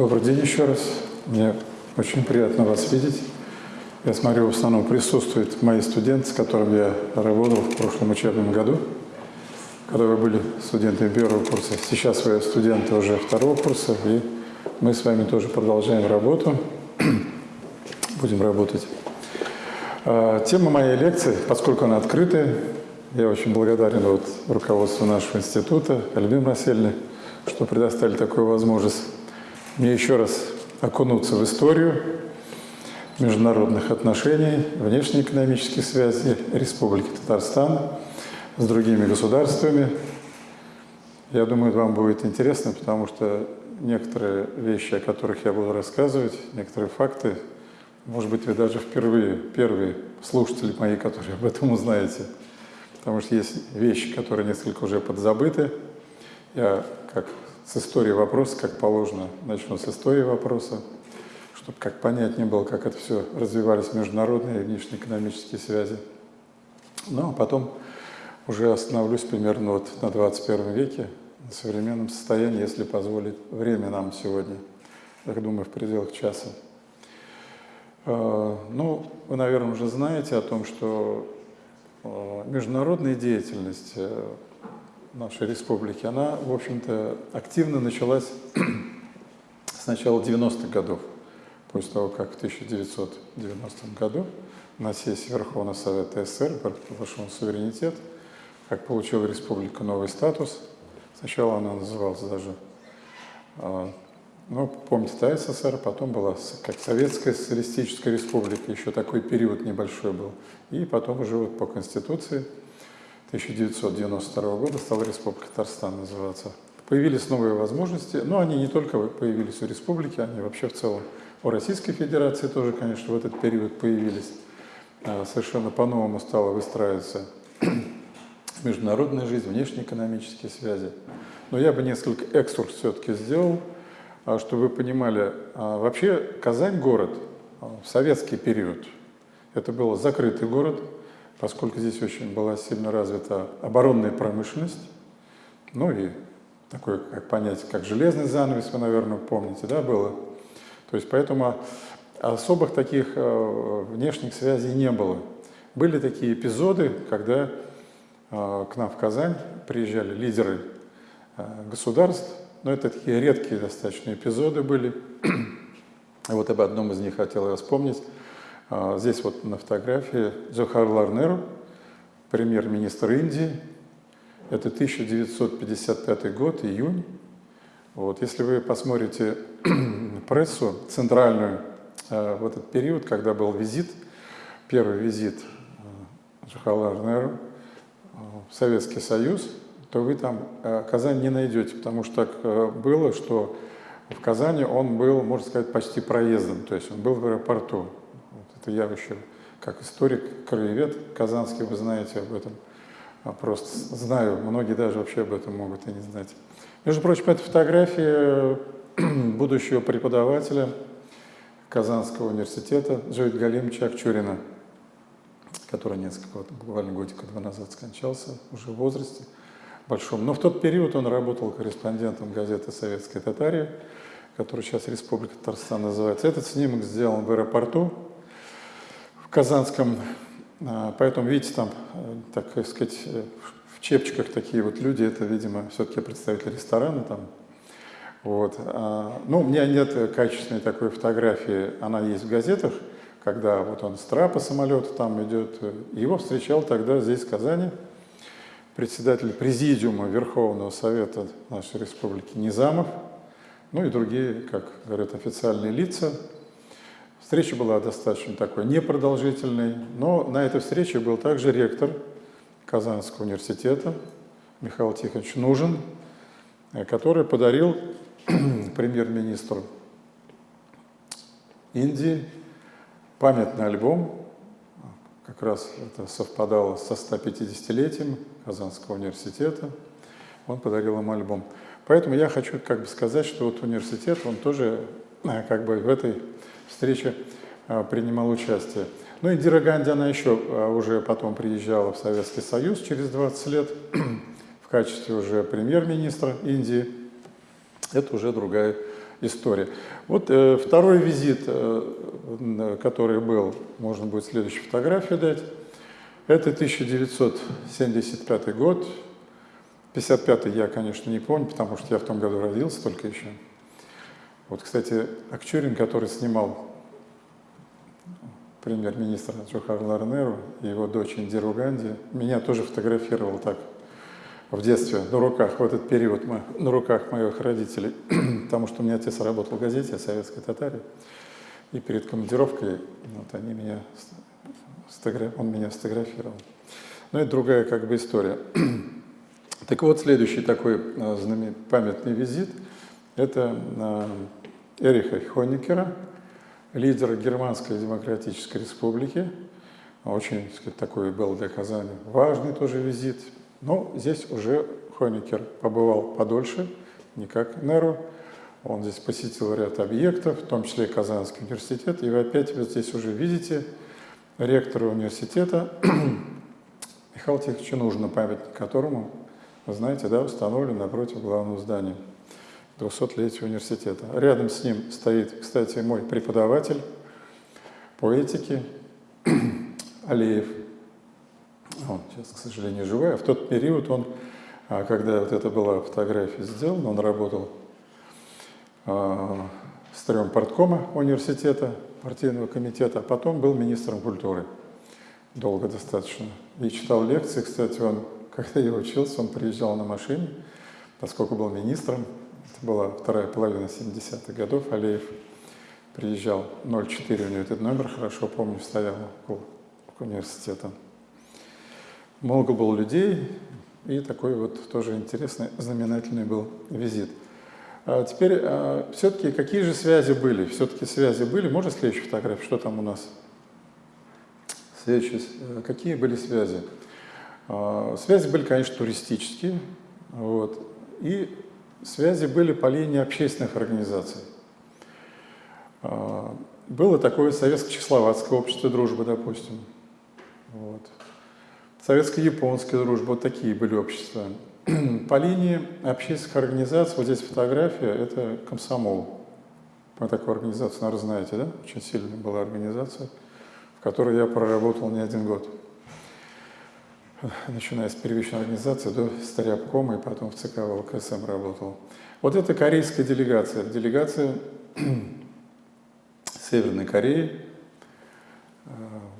Добрый день еще раз. Мне очень приятно вас видеть. Я смотрю, в основном присутствуют мои студенты, с которыми я работал в прошлом учебном году, когда вы были студентами первого курса. Сейчас вы студенты уже второго курса, и мы с вами тоже продолжаем работу. Будем работать. А, тема моей лекции, поскольку она открытая, я очень благодарен вот руководству нашего института, Альбин Расельне, что предоставили такую возможность мне еще раз окунуться в историю международных отношений, внешнеэкономических связей Республики Татарстан с другими государствами. Я думаю, вам будет интересно, потому что некоторые вещи, о которых я буду рассказывать, некоторые факты, может быть, вы даже впервые, первые слушатели мои, которые об этом узнаете, потому что есть вещи, которые несколько уже подзабыты. Я, как с истории вопроса, как положено, начну с истории вопроса, чтобы как понятнее было, как это все развивались международные и внешнеэкономические связи. Ну, а потом уже остановлюсь примерно вот на 21 веке, на современном состоянии, если позволит время нам сегодня, я думаю, в пределах часа. А, ну, вы, наверное, уже знаете о том, что а, международная деятельность нашей республики, она, в общем-то, активно началась с начала 90-х годов, после того, как в 1990 году на сессии Верховного Совета СССР провошел суверенитет, как получила республика новый статус. Сначала она называлась даже, а, ну, помните, да, СССР, потом была как Советская Социалистическая Республика, еще такой период небольшой был. И потом уже вот по Конституции 1992 года стала Республика Татарстан называться. Появились новые возможности, но они не только появились у республики, они вообще в целом у Российской Федерации тоже, конечно, в этот период появились. А, совершенно по-новому стала выстраиваться международная жизнь, внешнеэкономические связи. Но я бы несколько экскурс все-таки сделал, а, чтобы вы понимали. А, вообще Казань город в советский период, это был закрытый город, поскольку здесь очень была сильно развита оборонная промышленность, ну и такое как понятие, как железный занавес, вы, наверное, помните, да, было. То есть поэтому особых таких э, внешних связей не было. Были такие эпизоды, когда э, к нам в Казань приезжали лидеры э, государств, но это такие редкие достаточно эпизоды были. вот об одном из них хотел я вспомнить. А, здесь вот на фотографии Джохарлар Неру, премьер-министр Индии. Это 1955 год, июнь. Вот, если вы посмотрите прессу центральную а, в этот период, когда был визит, первый визит а, Джохарлар Неру в Советский Союз, то вы там Казань не найдете, потому что так было, что в Казани он был, можно сказать, почти проездом, то есть он был в аэропорту. Это я еще как историк, краевед казанский, вы знаете об этом. А просто знаю, многие даже вообще об этом могут и не знать. Между прочим, это фотография будущего преподавателя Казанского университета Джавид Галимовича Акчурина, который несколько, вот, буквально годика два назад скончался, уже в возрасте большом. Но в тот период он работал корреспондентом газеты «Советская Татария», которая сейчас Республика Татарстан называется. Этот снимок сделан в аэропорту Казанском. А, поэтому, видите, там, э, так сказать, э, в чепчиках такие вот люди, это, видимо, все-таки представители ресторана там. Вот. А, ну, у меня нет качественной такой фотографии, она есть в газетах, когда вот он с трапа самолета там идет. Его встречал тогда здесь, в Казани, председатель президиума Верховного Совета нашей республики Низамов, ну и другие, как говорят, официальные лица, Встреча была достаточно такой непродолжительной, но на этой встрече был также ректор Казанского университета Михаил Тихонович Нужен, э, который подарил премьер-министру Индии памятный альбом, как раз это совпадало со 150-летием Казанского университета, он подарил ему альбом. Поэтому я хочу как бы сказать, что вот университет, он тоже э, как бы в этой встрече а, принимал участие. Ну, Индира Ганди, она еще а, уже потом приезжала в Советский Союз через 20 лет в качестве уже премьер-министра Индии. Это уже другая история. Вот э, второй визит, э, который был, можно будет следующую фотографию дать, это 1975 год. 55 я, конечно, не помню, потому что я в том году родился только еще. Вот, кстати, Акчурин, который снимал премьер-министра Джохарлар Неру и его дочь Индиру Ганди, меня тоже фотографировал так в детстве на руках, в этот период на руках моих родителей, потому что у меня отец работал в газете советской татаре, и перед командировкой вот, они меня, он меня сфотографировал. Ну, это другая как бы история. Так вот, следующий такой а, знаменитый памятный визит – это а, Эриха Хонекера, лидера Германской Демократической Республики. Очень сказать, такой был для Казани важный тоже визит. Но здесь уже Хонекер побывал подольше, не как Неру. Он здесь посетил ряд объектов, в том числе Казанский университет. И вы опять вот здесь уже видите ректора университета Михаила Тиховича Нужно, памятник которому, вы знаете, да, установлен напротив главного здания. 200-летия университета. Рядом с ним стоит, кстати, мой преподаватель по этике Алиев. Он сейчас, к сожалению, живой. А в тот период он, а, когда вот это была фотография сделана, он работал а, старым порткома университета, партийного комитета, а потом был министром культуры. Долго достаточно. И читал лекции. Кстати, он, когда я учился, он приезжал на машине, поскольку был министром, это была вторая половина 70-х годов. Алиев приезжал 04, у него этот номер, хорошо помню, стоял около университета. Много было людей, и такой вот тоже интересный, знаменательный был визит. А теперь, а, все-таки какие же связи были? Все-таки связи были. Можно следующую фотографию? Что там у нас? Следующие. Э, какие были связи? А, связи были, конечно, туристические. Вот. И Связи были по линии общественных организаций. А, было такое советско-чехословацкое общество дружбы, допустим. Вот. Советско-японская дружба, вот такие были общества. По линии общественных организаций, вот здесь фотография, это комсомол. Вы такую организацию, наверное, знаете, да? Очень сильная была организация, в которой я проработал не один год начиная с первичной организации до Старябкома и потом в ЦК ВЛКСМ работал. Вот это корейская делегация, делегация Северной Кореи,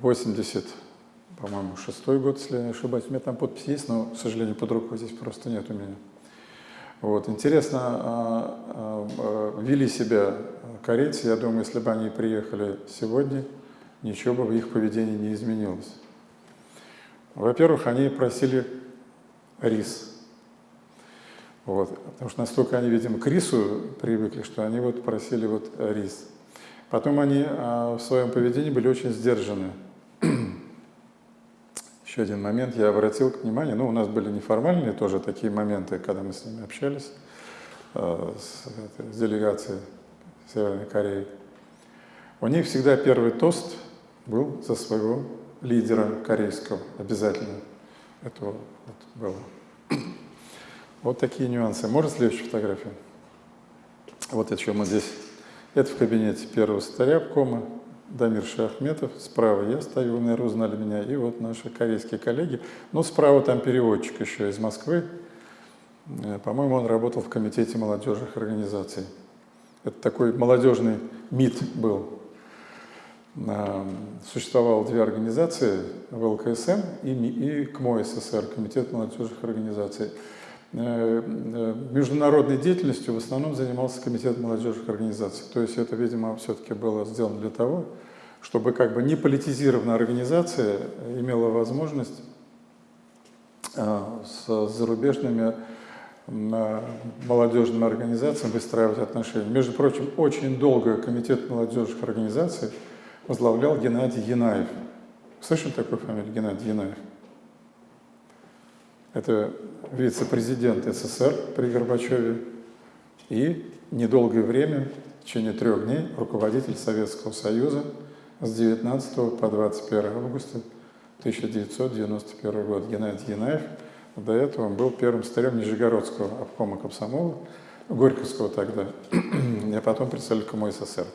80, по-моему, шестой год, если я не ошибаюсь. У меня там подпись есть, но, к сожалению, под рукой здесь просто нет у меня. Вот. Интересно, а, а, вели себя корейцы, я думаю, если бы они приехали сегодня, ничего бы в их поведении не изменилось. Во-первых, они просили рис. Вот. Потому что настолько они, видимо, к рису привыкли, что они вот просили вот рис. Потом они а, в своем поведении были очень сдержаны. Еще один момент я обратил внимание, ну, у нас были неформальные тоже такие моменты, когда мы с ними общались, а, с, с делегацией Северной Кореи. У них всегда первый тост был за своего лидера корейского обязательно. Это вот было. Вот такие нюансы. Можно следующую фотографию? Вот еще мы здесь. Это в кабинете первого старя обкома, Дамир Шахметов. Справа я стою, наверное, узнали меня. И вот наши корейские коллеги. Ну, справа там переводчик еще из Москвы. Э, по-моему, он работал в Комитете молодежных организаций. Это такой молодежный МИД был существовало две организации, ВЛКСМ и, и КМО СССР, Комитет молодежных организаций. Э, э, международной деятельностью в основном занимался Комитет молодежных организаций. То есть это, видимо, все-таки было сделано для того, чтобы как бы не политизированная организация имела возможность э, с зарубежными молодежными организациями выстраивать отношения. Между прочим, очень долго Комитет молодежных организаций возглавлял Геннадий Янаев. Слышали такую фамилию Геннадий Янаев? Это вице-президент СССР при Горбачеве и недолгое время, в течение трех дней, руководитель Советского Союза с 19 по 21 августа 1991 год. Геннадий Янаев. До этого он был первым старем Нижегородского обкома комсомола, Горьковского тогда, а потом представитель СССР.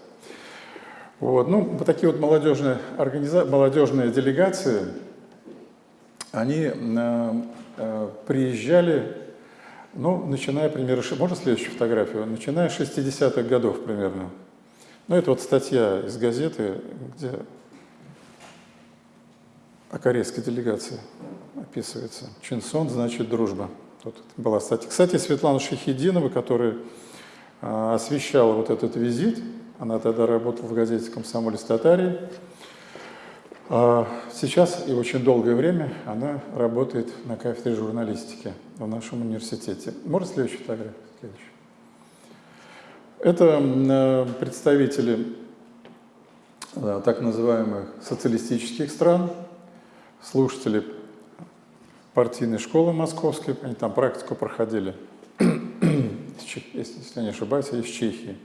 Вот. Ну, вот такие вот молодежные, организа... молодежные делегации, они э, э, приезжали, ну, начиная примерно, можно следующую фотографию? Начиная с 60-х годов примерно. Ну, это вот статья из газеты, где о корейской делегации описывается. Чинсон значит дружба. Тут была статья. Кстати, Светлана Шахидинова, которая а, освещала вот этот визит, она тогда работала в газете «Комсомолец Татарии». А сейчас и очень долгое время она работает на кафедре журналистики в нашем университете. Можно следующую фотографию? Следующую. Это представители э, так называемых социалистических стран, слушатели партийной школы московской, они там практику проходили, если не ошибаюсь, из Чехии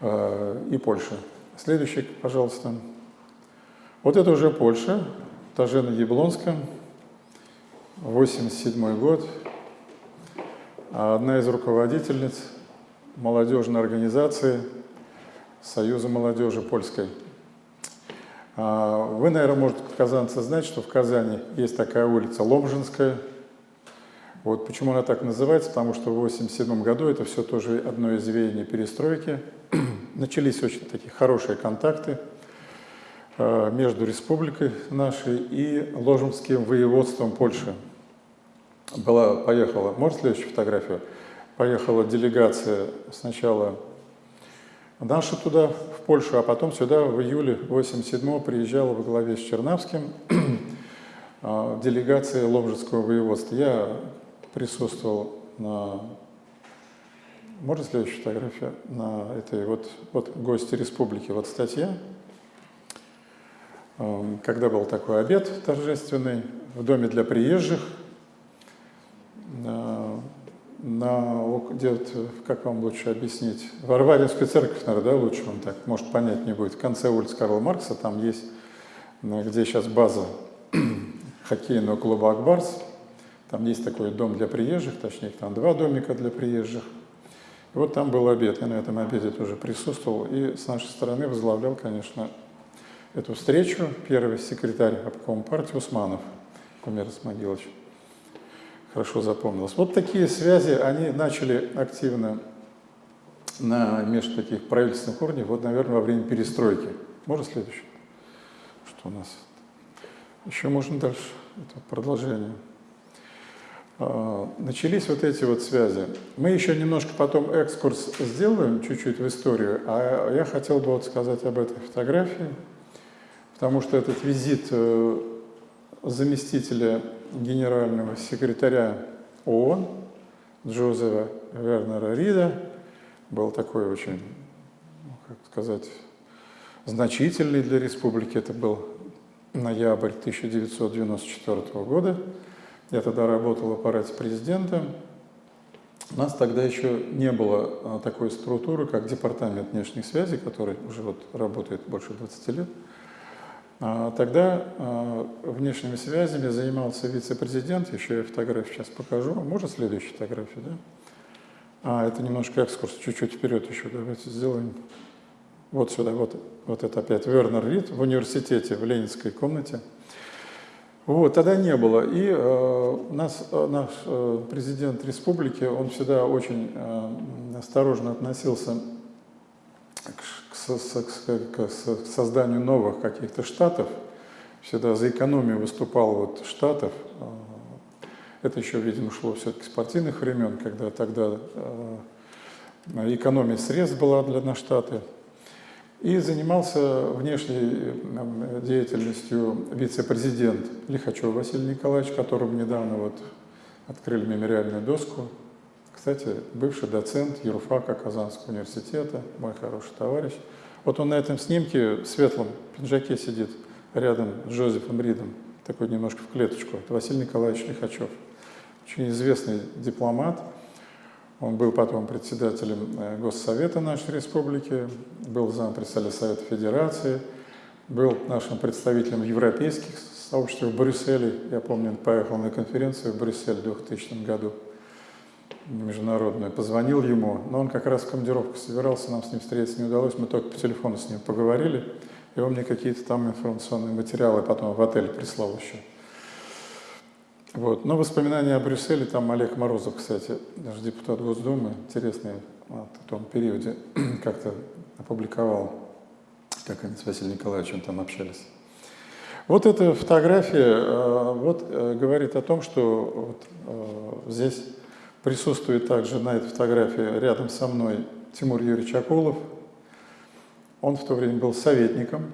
и Польши. Следующий, пожалуйста. Вот это уже Польша, Тажена Яблонская, 87 год. Одна из руководительниц молодежной организации Союза молодежи польской. А, вы, наверное, можете, казанцы, знать, что в Казани есть такая улица Ломжинская. Вот почему она так называется, потому что в 1987 году это все тоже одно из веяний перестройки. Начались очень такие хорошие контакты а, между республикой нашей и Ложемским воеводством Польши. Была, поехала, может следующую фотографию? Поехала делегация сначала Наша туда, в Польшу, а потом сюда в июле 87-го приезжала во главе с Чернавским а, делегация Ломжицкого воеводства. Я присутствовал на... Можно следующую фотографию? На этой вот, вот гости республики, вот статья. Когда был такой обед торжественный в доме для приезжих, на, где, как вам лучше объяснить, Варваринскую церковь, наверное, да, лучше он так, может, понять не будет. В конце улицы Карла Маркса, там есть, где сейчас база хоккейного клуба «Акбарс», там есть такой дом для приезжих, точнее, там два домика для приезжих. Вот там был обед, я на этом обеде тоже присутствовал, и с нашей стороны возглавлял, конечно, эту встречу первый секретарь обком партии Усманов, Кумер Исмагилович хорошо запомнилось. Вот такие связи, они начали активно на между таких правительственных уровней, вот, наверное, во время перестройки. Можно следующее? Что у нас? Еще можно дальше, это продолжение. А, начались вот эти вот связи. Мы еще немножко потом экскурс сделаем, чуть-чуть в историю, а я хотел бы вот сказать об этой фотографии, потому что этот визит э, заместителя генерального секретаря ООН Джозефа Вернера Рида был такой очень, ну, как сказать, значительный для республики. Это был ноябрь 1994 года. Я тогда работал в аппарате президента. У нас тогда еще не было а, такой структуры, как Департамент внешних связей, который уже вот работает больше 20 лет. А тогда а, внешними связями занимался вице-президент, еще я фотографию сейчас покажу. Можно следующую фотографию, да? А, это немножко экскурс, чуть-чуть вперед еще давайте сделаем. Вот сюда, вот, вот это опять Вернер Рид в университете, в Ленинской комнате. Вот, тогда не было. И э, нас, наш э, президент республики, он всегда очень э, осторожно относился к к созданию новых каких-то штатов, всегда за экономию выступал вот штатов. А, это еще, видимо, шло все-таки с партийных времен, когда тогда а, экономия средств была для на штаты. И занимался внешней деятельностью вице-президент Лихачев Василий Николаевич, которому недавно вот открыли мемориальную доску. Кстати, бывший доцент юрфака Казанского университета, мой хороший товарищ. Вот он на этом снимке в светлом пиджаке сидит рядом с Джозефом Ридом, такой немножко в клеточку. Это Василий Николаевич Лихачев, очень известный дипломат. Он был потом председателем э, Госсовета нашей республики, был зампредседателя Совета Федерации, был нашим представителем в европейских сообществах в Брюсселе. Я помню, он поехал на конференцию в Брюссель в 2000 году. международную, позвонил ему, но он как раз в командировку собирался, нам с ним встретиться не удалось, мы только по телефону с ним поговорили, и он мне какие-то там информационные материалы потом в отель прислал еще. Вот. Но воспоминания о Брюсселе, там Олег Морозов, кстати, даже депутат Госдумы, интересный в том периоде, как-то опубликовал, как они с Василием Николаевичем там общались. Вот эта фотография э, вот, э, говорит о том, что вот, э, здесь присутствует также на этой фотографии рядом со мной Тимур Юрьевич Акулов. Он в то время был советником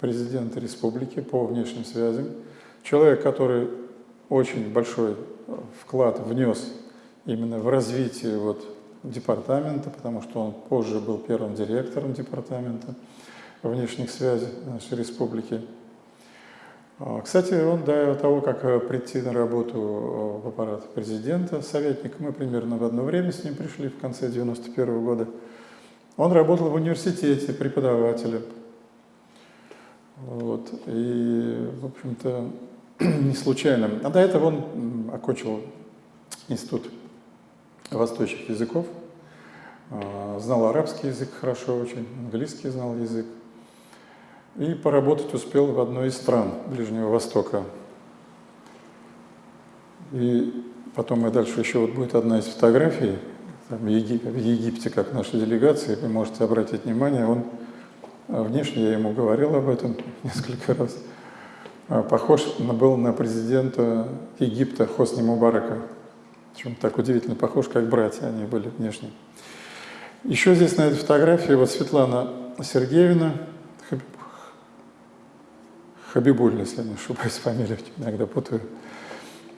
президента республики по внешним связям. Человек, который очень большой вклад внес именно в развитие вот департамента, потому что он позже был первым директором департамента внешних связей нашей республики. А, кстати, он до того, как э, прийти на работу э, в аппарат президента, советник, мы примерно в одно время с ним пришли в конце 91 -го года, он работал в университете преподавателем. Вот. И, в общем-то, не случайно. А до этого он окончил институт восточных языков, а, знал арабский язык хорошо очень, английский знал язык. И поработать успел в одной из стран Ближнего Востока. И потом и дальше еще вот будет одна из фотографий, там, в Египте, как наша делегация, вы можете обратить внимание, он внешне, я ему говорил об этом несколько раз, а, похож был на президента Египта Хосни Мубарака. Причем так удивительно похож, как братья они были внешне. Еще здесь на этой фотографии вот Светлана Сергеевна, Хабибуль, если я не ошибаюсь, фамилию иногда путаю.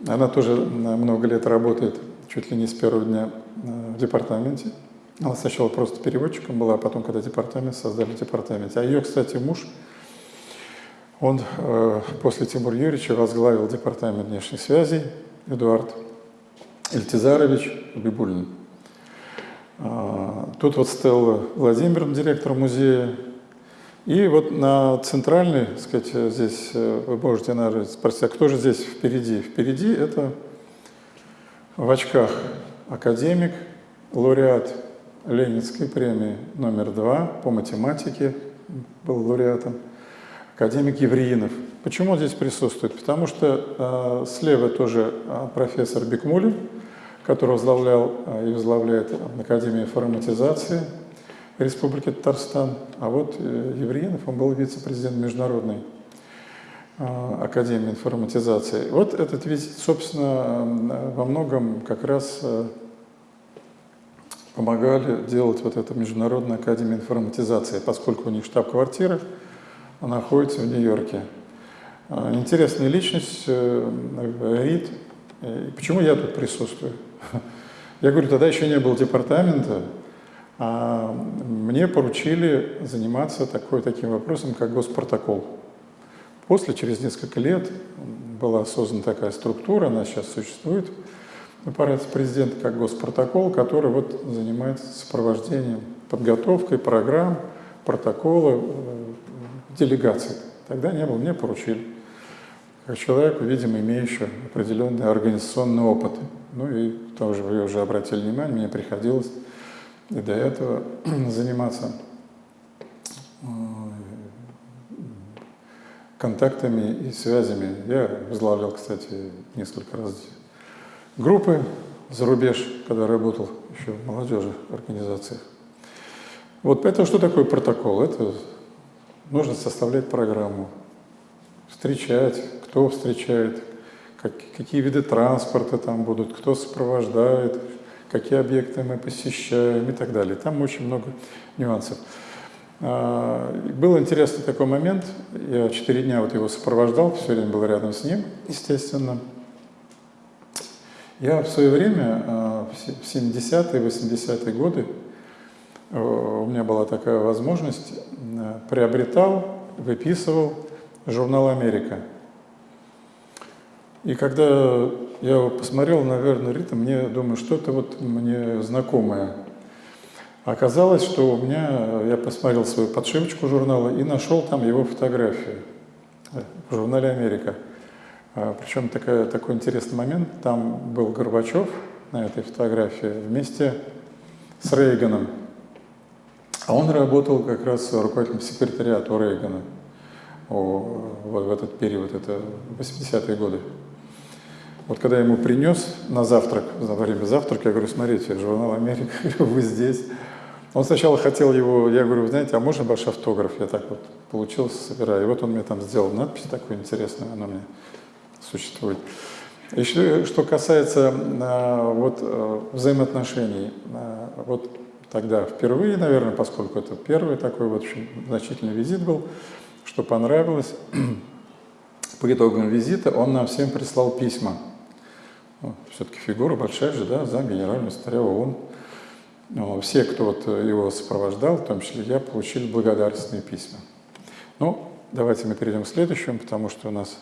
Она тоже много лет работает, чуть ли не с первого дня э, в департаменте. Она сначала просто переводчиком была, а потом, когда департамент, создали департамент. А ее, кстати, муж, он э, после Тимура Юрьевича возглавил департамент внешних связей, Эдуард Эльтизарович Бибулин. А, тут вот Стелла Владимир, директор музея. И вот на центральной, так сказать, здесь э, вы можете наверное, спросить, а кто же здесь впереди? Впереди это в очках академик, лауреат Ленинской премии номер два по математике, был лауреатом, академик Евреинов. Почему он здесь присутствует? Потому что э, слева тоже э, профессор Бекмулин, который возглавлял э, и возглавляет Академию информатизации Республики Татарстан. А вот э, Евреинов, он был вице-президент Международной э, Академии информатизации. Вот этот визит, собственно, во многом как раз помогали делать вот эту Международную Академию информатизации, поскольку у них штаб-квартира находится в Нью-Йорке. Интересная личность, Рид. Почему я тут присутствую? Я говорю, тогда еще не было департамента, а мне поручили заниматься такой, таким вопросом, как госпротокол. После, через несколько лет, была создана такая структура, она сейчас существует, аппарат президента как госпротокол, который вот занимается сопровождением, подготовкой программ, протокола, э, делегаций. Тогда не было, мне поручили. Как человеку, видимо, имеющему определенный организационный опыт. Ну и тоже вы уже обратили внимание, мне приходилось и до этого заниматься э, контактами и связями. Я возглавлял, кстати, несколько раз группы за рубеж, когда работал еще в молодежи организациях. Вот поэтому что такое протокол? Это нужно составлять программу, встречать, кто встречает, как, какие виды транспорта там будут, кто сопровождает, какие объекты мы посещаем и так далее. Там очень много нюансов. А, был интересный такой момент, я четыре дня вот его сопровождал, все время был рядом с ним, естественно. Я в свое время, а, в 70-е, 80-е годы, э, у меня была такая возможность, э, приобретал, выписывал журнал «Америка». И когда я его посмотрел, наверное, ритм, мне думаю, что-то вот мне знакомое. Оказалось, что у меня, я посмотрел свою подшивочку журнала и нашел там его фотографию в журнале «Америка». А, Причем такая, такой интересный момент, там был Горбачев, на этой фотографии вместе с Рейганом. А он работал как раз руководителем секретариата у Рейгана вот в этот период, это 80-е годы. Вот когда я ему принес на завтрак, во время завтрака, я говорю, смотрите, журнал «Америка», вы здесь. Он сначала хотел его, я говорю, знаете, а можно ваш автограф? Я так вот получился, собираю. И вот он мне там сделал надпись такую интересную, она меня существует. Еще что касается а, вот, а, взаимоотношений, а, вот тогда впервые, наверное, поскольку это первый такой вот очень значительный визит был, что понравилось, по итогам визита он нам всем прислал письма. Ну, Все-таки фигура большая же, да, зам генерального секретаря ООН. Ну, все, кто вот его сопровождал, в том числе я, получили благодарственные письма. Ну, давайте мы перейдем к следующему, потому что у нас...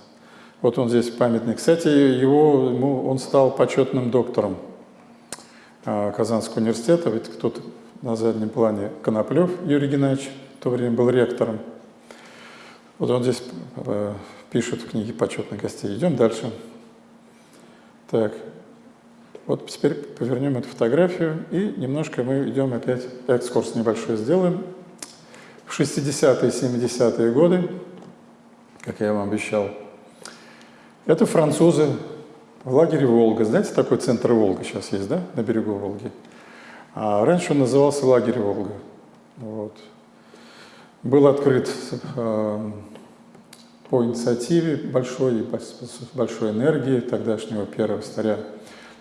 Вот он здесь памятный. Кстати, его, ему, он стал почетным доктором а, Казанского университета. Ведь кто-то на заднем плане Коноплев Юрий Геннадьевич в то время был ректором. Вот он здесь э, пишет в книге почетных гостей. Идем дальше. Так, вот теперь повернем эту фотографию и немножко мы идем опять, экскурс небольшой сделаем. В 60-е, 70-е годы, как я вам обещал, это французы в лагере Волга. Знаете, такой центр Волга сейчас есть, да, на берегу Волги? А раньше он назывался лагерь Волга. Вот. Был открыт э, по инициативе большой, большой энергии тогдашнего первого старя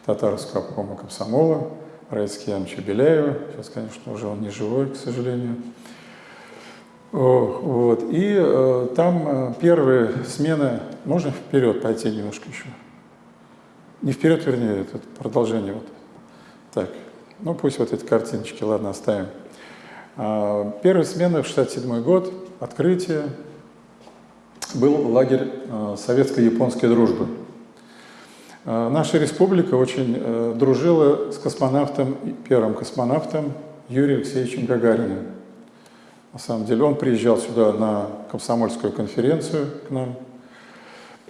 татарского обкома комсомола Раицки Ямча Беляева. Сейчас, конечно, уже он не живой, к сожалению. Вот. И э, там э, первые смены, можно вперед пойти немножко еще? Не вперед, вернее, это продолжение. Вот. Так, ну пусть вот эти картиночки, ладно, оставим. А, первая смена в 67 год, открытие, был лагерь э, советско-японской дружбы. Э, наша республика очень э, дружила с космонавтом, первым космонавтом Юрием Алексеевичем Гагариным. На самом деле он приезжал сюда на комсомольскую конференцию к нам.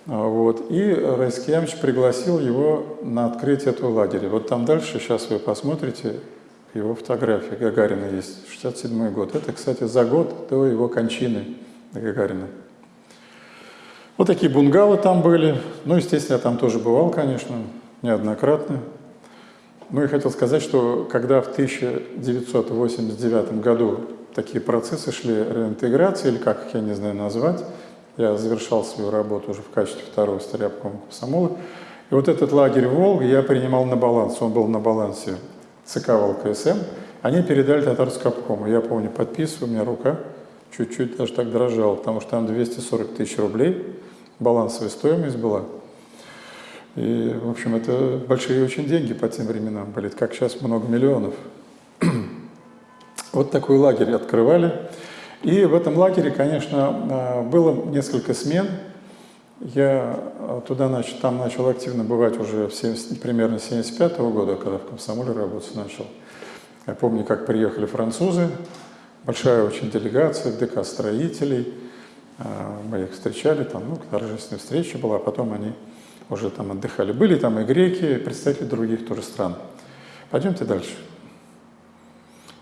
Вот, и Райский Ямович пригласил его на открытие этого лагеря. Вот там дальше, сейчас вы посмотрите, его фотография Гагарина есть, 67 год. Это, кстати, за год до его кончины Гагарина. Вот такие бунгалы там были. Ну, естественно, я там тоже бывал, конечно, неоднократно. Ну и хотел сказать, что когда в 1989 году такие процессы шли реинтеграции, или как их, я не знаю, назвать, я завершал свою работу уже в качестве второго старябкома комсомола, и вот этот лагерь Волга я принимал на баланс, он был на балансе ЦК ВЛКСМ, они передали татарскому обкому. Я помню, подписываю, у меня рука чуть-чуть даже так дрожала, потому что там 240 тысяч рублей – балансовая стоимость была. И, в общем, это большие очень деньги по тем временам были, как сейчас много миллионов. Вот такой лагерь открывали. И в этом лагере, конечно, а, было несколько смен. Я а, туда начал, там начал активно бывать уже в 70, примерно 75 -го года, когда в комсомоле работать начал. Я помню, как приехали французы, большая очень делегация, ДК строителей – а, мы их встречали, там, ну, торжественная встреча была, а потом они уже там отдыхали. Были там и греки, и представители других тоже стран. Пойдемте дальше.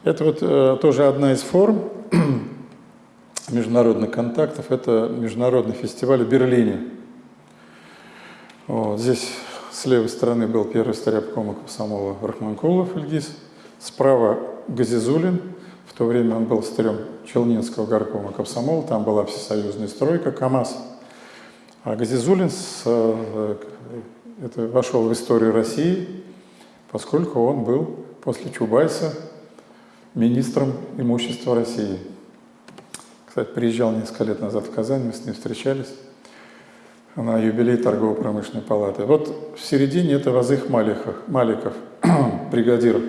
Это вот э, тоже одна из форм международных контактов. Это международный фестиваль в Берлине. Вот, здесь с левой стороны был первый старябком комсомола Рахманкулов Ильгиз, справа Газизулин, в то время он был старем Челнинского горкома комсомола, там была всесоюзная стройка КАМАЗ. А Газизулин с, э, это, вошел в историю России, поскольку он был после Чубайса министром имущества России. Кстати, приезжал несколько лет назад в Казань, мы с ним встречались на юбилей торгово-промышленной палаты. Вот в середине это Вазых Маликов, Маликов бригадир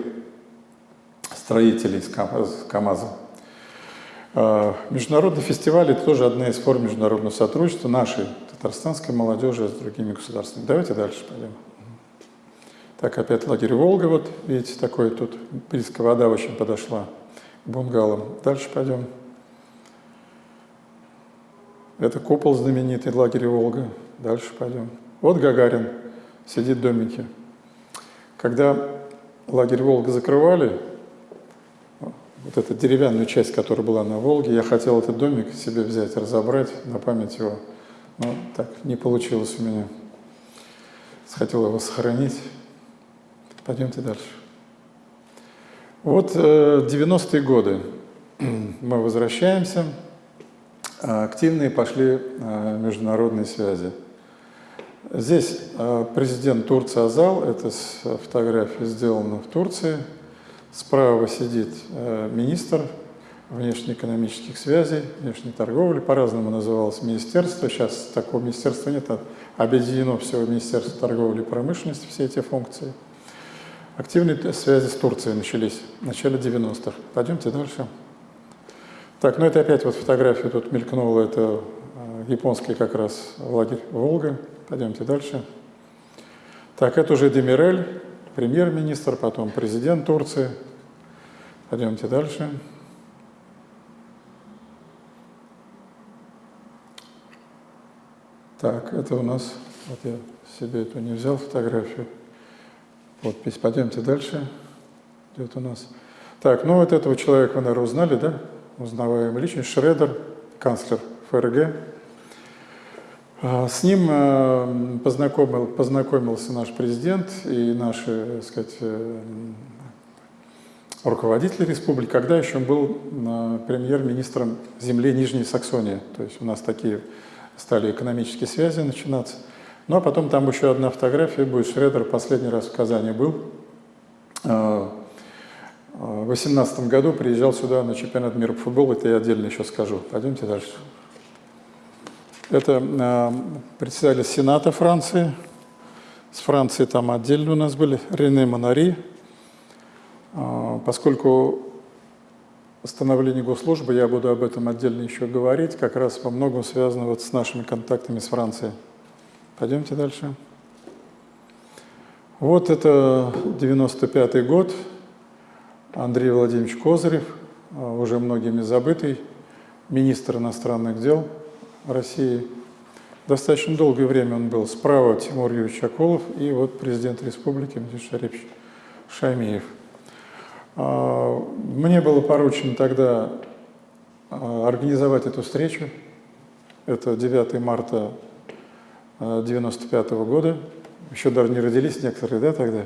строителей с КАМАЗа. А, международный фестиваль – это тоже одна из форм международного сотрудничества нашей татарстанской молодежи с другими государствами. Давайте дальше пойдем. Так, опять лагерь Волга, вот видите, такой тут близко вода очень подошла к бунгалам. Дальше пойдем. Это купол знаменитый, лагерь Волга. Дальше пойдем. Вот Гагарин сидит в домике. Когда лагерь Волга закрывали, вот эту деревянную часть, которая была на Волге, я хотел этот домик себе взять, разобрать на память его. Но так не получилось у меня. Хотел его сохранить. Пойдемте дальше. Вот 90-е э, годы. Мы возвращаемся. А, активные пошли а, международные связи. Здесь а, президент Турции Азал, это фотография сделана в Турции. Справа сидит министр внешнеэкономических связей, внешней торговли, по-разному называлось министерство. Сейчас такого министерства нет, объединено все Министерство торговли и промышленности, все эти функции. Активные связи с Турцией начались в начале 90-х. Пойдемте дальше. Так, ну это опять вот фотография тут мелькнула, это э, японский как раз лагерь Волга. Пойдемте дальше. Так, это уже Демирель, премьер-министр, потом президент Турции. Пойдемте дальше. Так, это у нас, вот я себе эту не взял фотографию. Подпись. Пойдемте дальше. Идет у нас. Так, ну вот этого человека вы, наверное, узнали, да? узнаваемая личность, Шредер, канцлер ФРГ. А, с ним э, познакомил, познакомился наш президент и наши, так сказать, э, руководители республики, когда еще он был э, премьер-министром земли Нижней Саксонии. То есть у нас такие стали экономические связи начинаться. Ну а потом там еще одна фотография будет. Шредер последний раз в Казани был. В 2018 году приезжал сюда на чемпионат мира по футболу, это я отдельно еще скажу. Пойдемте дальше. Это э, председатель Сената Франции. С Франции там отдельно у нас были Рене Монари. Э, поскольку становление госслужбы, я буду об этом отдельно еще говорить, как раз во многом связано вот с нашими контактами с Францией. Пойдемте дальше. Вот это 95 год. Андрей Владимирович Козырев, а, уже многими забытый, министр иностранных дел России. Достаточно долгое время он был. Справа Тимур Юрьевич Акулов и вот президент республики Митиш Шарипович Шаймиев. А, мне было поручено тогда а, организовать эту встречу. Это 9 марта 1995 года. Еще даже не родились некоторые, да, тогда?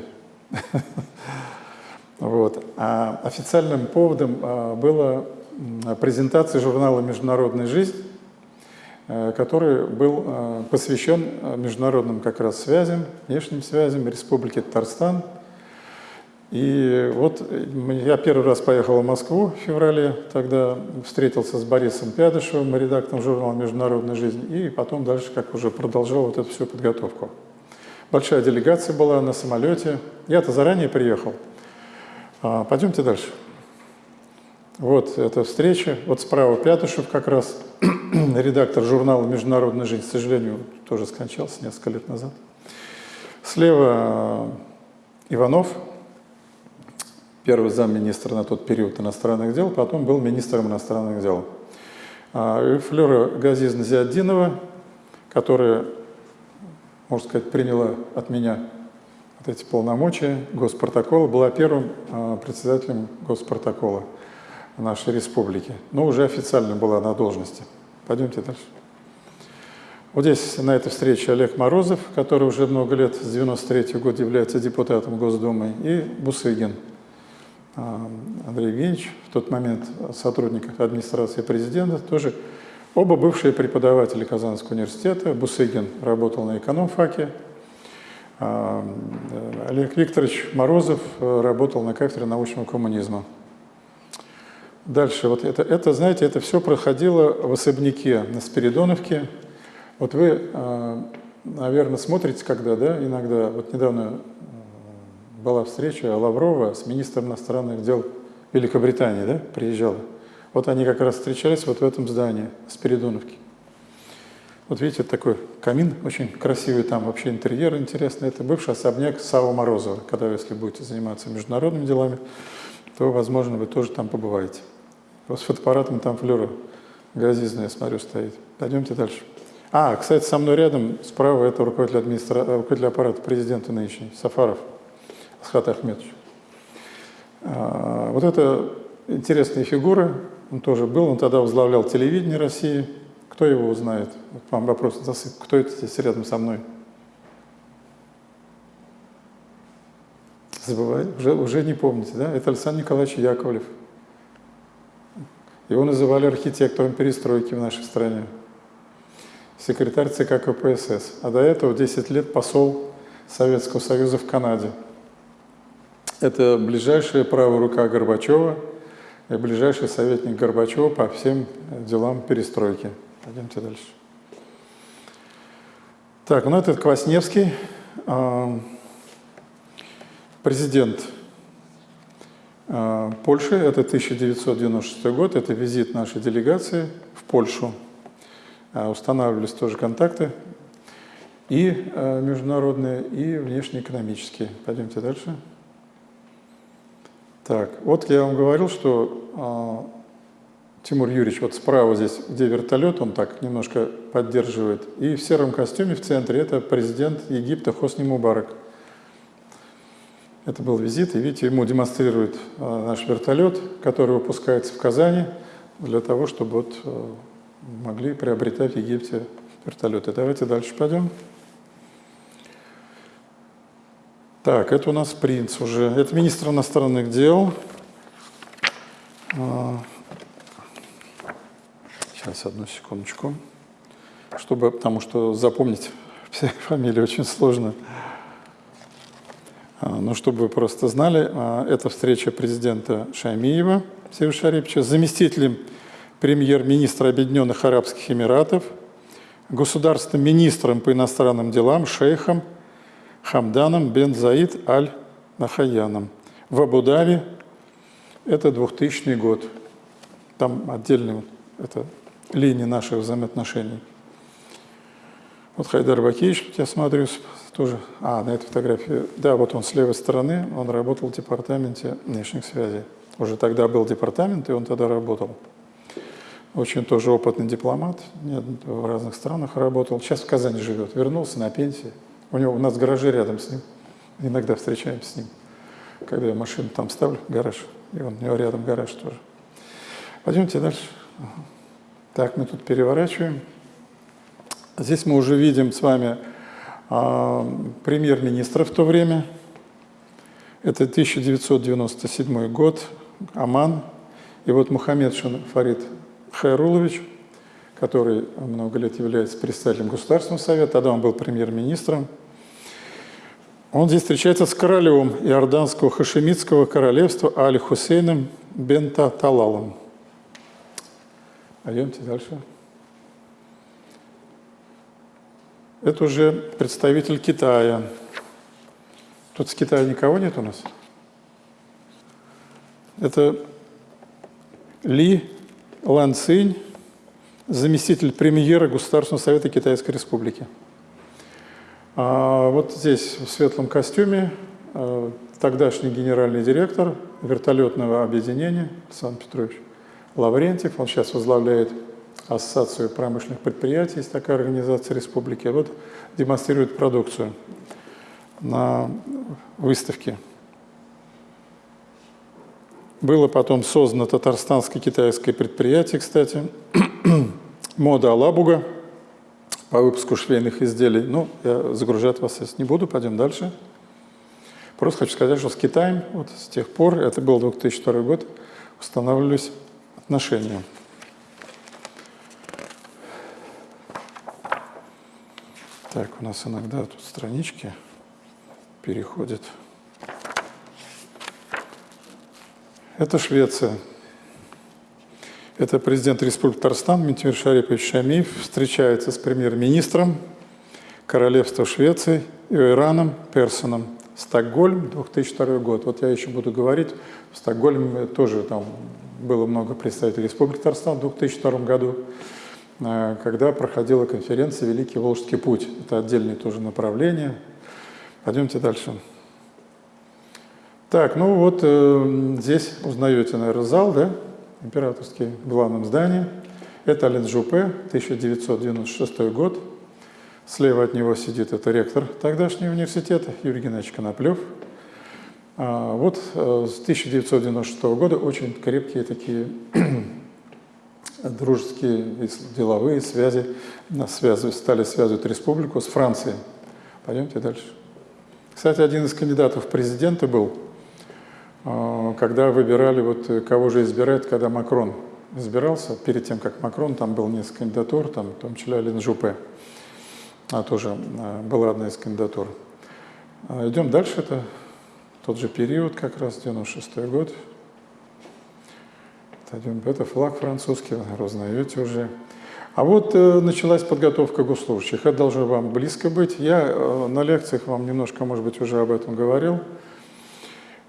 Вот. А официальным поводом а, была презентация журнала «Международная жизнь», э, который был а, посвящен а, международным как раз связям, внешним связям Республики Татарстан. И вот я первый раз поехал в Москву в феврале, тогда встретился с Борисом Пядышевым, редактором журнала «Международная жизнь», и потом дальше как уже продолжал вот эту всю подготовку. Большая делегация была на самолете. Я-то заранее приехал – а, пойдемте дальше. Вот эта встреча. Вот справа Пятышев как раз, редактор журнала «Международная жизнь», к сожалению, тоже скончался несколько лет назад. Слева э, Иванов, первый замминистра на тот период иностранных дел, потом был министром иностранных дел. А, и Флера Газизна Зиаддинова, которая, можно сказать, приняла от меня вот эти полномочия госпротокола, была первым а, председателем госпротокола нашей республики, но уже официально была на должности. Пойдемте дальше. Вот здесь на этой встрече Олег Морозов, который уже много лет, с 93 -го года является депутатом Госдумы, и Бусыгин Андрей Евгеньевич, в тот момент сотрудник администрации президента, тоже оба бывшие преподаватели Казанского университета. Бусыгин работал на экономфаке, а, Олег Викторович Морозов э, работал на кафедре научного коммунизма. Дальше, вот это, это, знаете, это все проходило в особняке на Спиридоновке. Вот вы, э, наверное, смотрите, когда, да, иногда, вот недавно э, была встреча Лаврова с министром иностранных дел Великобритании, да, приезжала. Вот они как раз встречались вот в этом здании, Спиридоновке. Вот видите, такой камин очень красивый, там вообще интерьер интересный. Это бывший особняк Сава Морозова. Когда, если будете заниматься международными делами, то, возможно, вы тоже там побываете. Вот с фотоаппаратом там флера газизная, я смотрю, стоит. Пойдемте дальше. А, кстати, со мной рядом, справа, это руководитель, администра... руководитель аппарата президента нынешний, Сафаров. Асхат Ахметович. А, вот это интересные фигуры, он тоже был, он тогда возглавлял телевидение России. Кто его узнает? Вот вам вопрос засып. Кто это здесь рядом со мной? Забываете? Уже, уже не помните, да? Это Александр Николаевич Яковлев. Его называли архитектором перестройки в нашей стране. Секретарь ЦК КПСС. А до этого 10 лет посол Советского Союза в Канаде. Это ближайшая правая рука Горбачева и ближайший советник Горбачева по всем делам перестройки. Пойдемте дальше. Так, ну этот Квасневский, а, президент Польши, это 1996 год, это визит нашей делегации в Польшу. Устанавливались тоже контакты и международные, и внешнеэкономические. Пойдемте дальше. Так, вот я вам говорил, что Тимур Юрьевич, вот справа здесь, где вертолет, он так немножко поддерживает. И в сером костюме в центре это президент Египта Хосни Мубарак. Это был визит, и видите, ему демонстрирует а, наш вертолет, который выпускается в Казани для того, чтобы вот а, могли приобретать в Египте вертолеты. Давайте дальше пойдем. Так, это у нас принц уже. Это министр иностранных дел. А, Сейчас, одну секундочку. Чтобы, потому что запомнить все фамилии очень сложно. А, Но ну, чтобы вы просто знали, а, это встреча президента Шаймиева Сергея Шарипча заместителем премьер-министра Объединенных Арабских Эмиратов, государственным министром по иностранным делам шейхом Хамданом бен Заид аль-Нахаяном в Абу-Даби. Это 2000 год. Там отдельный это линии наших взаимоотношений. Вот Хайдар Бакиевич, я смотрю, тоже, а, на этой фотографии, да, вот он с левой стороны, он работал в департаменте внешних связей. Уже тогда был департамент, и он тогда работал. Очень тоже опытный дипломат, в разных странах работал. Сейчас в Казани живет, вернулся на пенсии. У него у нас гаражи рядом с ним. Иногда встречаемся с ним. Когда я машину там ставлю, гараж, и он, у него рядом гараж тоже. Пойдемте дальше. Так, мы тут переворачиваем. Здесь мы уже видим с вами а, премьер-министра в то время. Это 1997 год, Аман. И вот Мухаммед Шин Фарид Хайрулович, который много лет является представителем Государственного совета, тогда он был премьер-министром. Он здесь встречается с королем Иорданского хашемитского королевства Аль-Хусейном Бента Талалом. Пойдемте дальше. Это уже представитель Китая. Тут с Китая никого нет у нас? Это Ли Лан Цинь, заместитель премьера Государственного совета Китайской Республики. А вот здесь в светлом костюме а, тогдашний генеральный директор вертолетного объединения Александр Петрович. Лаврентьев, он сейчас возглавляет Ассоциацию промышленных предприятий, есть такая организация республики, вот демонстрирует продукцию на выставке. Было потом создано татарстанско-китайское предприятие, кстати, мода Алабуга по выпуску швейных изделий. Ну, я загружать вас сейчас не буду, пойдем дальше. Просто хочу сказать, что с Китаем вот с тех пор, это был 2002 год, устанавливались отношения. Так, у нас иногда тут странички переходят. Это Швеция. Это президент Республики Татарстан Митимир Шарипович Шамиев встречается с премьер-министром Королевства Швеции Ираном Персоном. Стокгольм, 2002 год. Вот я еще буду говорить, в Стокгольме тоже там было много представителей Республики Татарстан в 2002 году, э, когда проходила конференция «Великий Волжский путь». Это отдельное тоже направление. Пойдемте дальше. Так, ну вот э, здесь узнаете, наверное, зал, да, императорский в главном здании. Это Аленджупе, 1996 год. Слева от него сидит это ректор тогдашнего университета Юрий Геннадьевич Коноплев. А, вот э, с 1996 года очень крепкие такие дружеские деловые связи нас связывают, стали связывать республику с Францией. Пойдемте дальше. Кстати, один из кандидатов в президенты был, когда выбирали, вот э, кого же избирать, когда Макрон избирался, перед тем, как Макрон, там был несколько кандидатур, там, в том числе Алин Жупе, а тоже а, была одна из кандидатур. А, идем дальше, это тот же период, как раз 96 год. Это флаг французский, вы узнаете уже. А вот э, началась подготовка госслужащих. Это должно вам близко быть. Я э, на лекциях вам немножко, может быть, уже об этом говорил.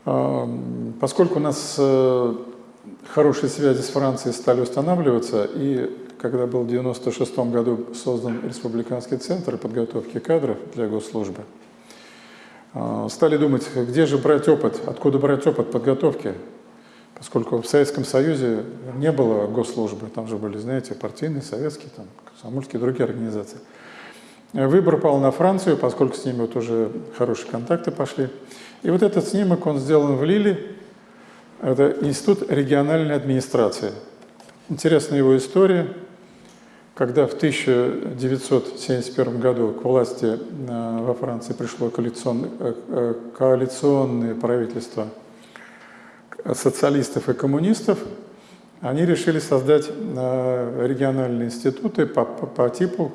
Поскольку у нас э, хорошие связи с Францией стали устанавливаться, и когда был в 1996 году создан Республиканский центр подготовки кадров для госслужбы, э, стали думать, где же брать опыт, откуда брать опыт подготовки поскольку в Советском Союзе не было госслужбы, там же были, знаете, партийные, советские, там, комсомольские, другие организации. Выбор пал на Францию, поскольку с ними вот уже хорошие контакты пошли. И вот этот снимок, он сделан в Лиле, это Институт региональной администрации. Интересна его история, когда в 1971 году к власти э, во Франции пришло коалиционное, э, э, коалиционное правительство – социалистов и коммунистов, они решили создать региональные институты по, по, по типу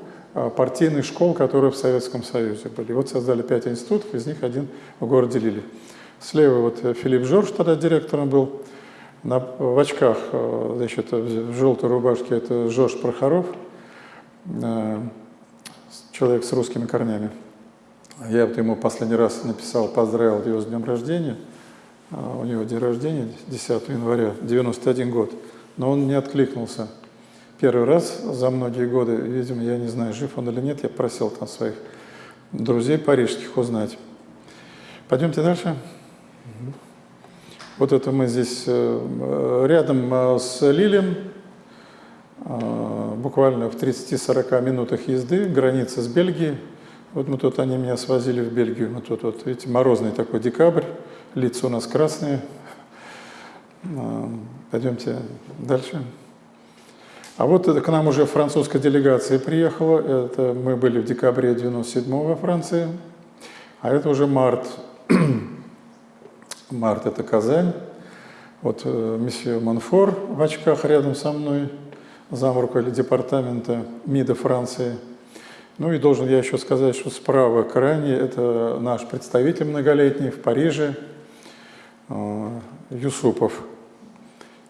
партийных школ, которые в Советском Союзе были. Вот создали пять институтов, из них один в городе Лили. Слева вот Филипп Жорж тогда директором был, на, в очках, э, значит, в желтой рубашке это Жорж Прохоров, человек с русскими корнями. Я вот ему последний раз написал, поздравил его с днем рождения – а, у него день рождения 10 января, 91 год, но он не откликнулся. Первый раз за многие годы, видимо, я не знаю, жив он или нет, я просил там своих друзей парижских узнать. Пойдемте дальше. Вот это мы здесь э, рядом э, с Лилем, э, буквально в 30-40 минутах езды, граница с Бельгией. Вот мы тут, они меня свозили в Бельгию, мы тут, вот, видите, морозный такой декабрь, лица у нас красные. Пойдемте дальше. А вот это к нам уже французская делегация приехала. Это мы были в декабре 97 во Франции. А это уже март. март – это Казань. Вот э, месье Монфор в очках рядом со мной, зам руководителя департамента МИДа Франции. Ну и должен я еще сказать, что справа крайне – это наш представитель многолетний в Париже – Э, Юсупов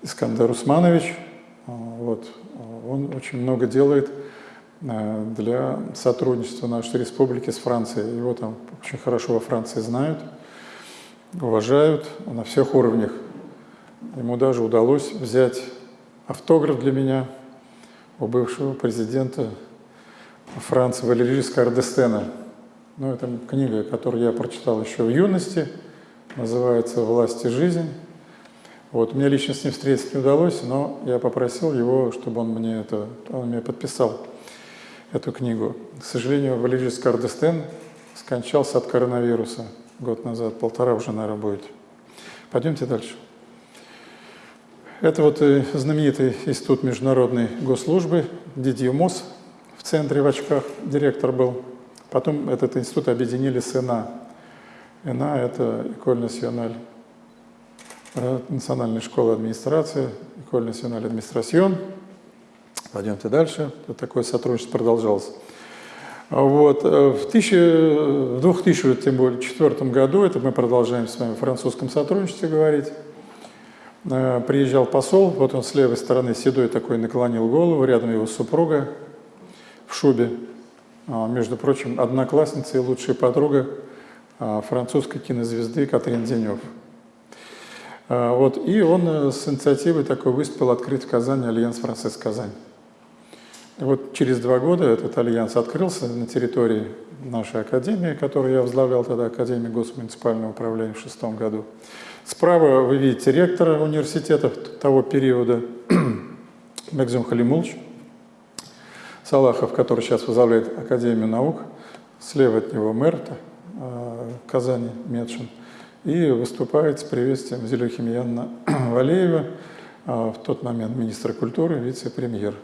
Искандер Усманович. Вот. Он очень много делает э, для сотрудничества нашей республики с Францией. Его там очень хорошо во Франции знают, уважают на всех уровнях. Ему даже удалось взять автограф для меня у бывшего президента Франции Валерии Скардестена. Ну, это книга, которую я прочитал еще в юности – называется «Власть и жизнь». Вот, мне лично с ним встретиться не удалось, но я попросил его, чтобы он мне это, он мне подписал эту книгу. К сожалению, Валерий Скардестен скончался от коронавируса год назад, полтора уже, наверное, будет. Пойдемте дальше. Это вот знаменитый институт международной госслужбы, Дидье МОС, в центре в очках директор был. Потом этот институт объединили с ИНА, ЭНА – это École Nationale, национальная школа администрации, École Nationale Administration. Пойдемте дальше. Такое сотрудничество продолжалось. Вот. Э, в, 2004 году, это мы продолжаем с вами в французском сотрудничестве говорить, э, приезжал посол, вот он с левой стороны седой такой наклонил голову, рядом его супруга в шубе, а, между прочим, одноклассница и лучшая подруга а, французской кинозвезды Катрин Денев. А, вот, и он э, с инициативой такой выступил открыть в Казани Альянс Франсез Казань. И вот через два года этот альянс открылся на территории нашей академии, которую я возглавлял тогда, Академии госмуниципального управления в шестом году. Справа вы видите ректора университета того периода, Мегзюм Халимулч, Салахов, который сейчас возглавляет Академию наук. Слева от него мэр Казани, Медшин. И выступает с приветствием Зелюхимьяна Валеева, а, в тот момент министра культуры, вице-премьер.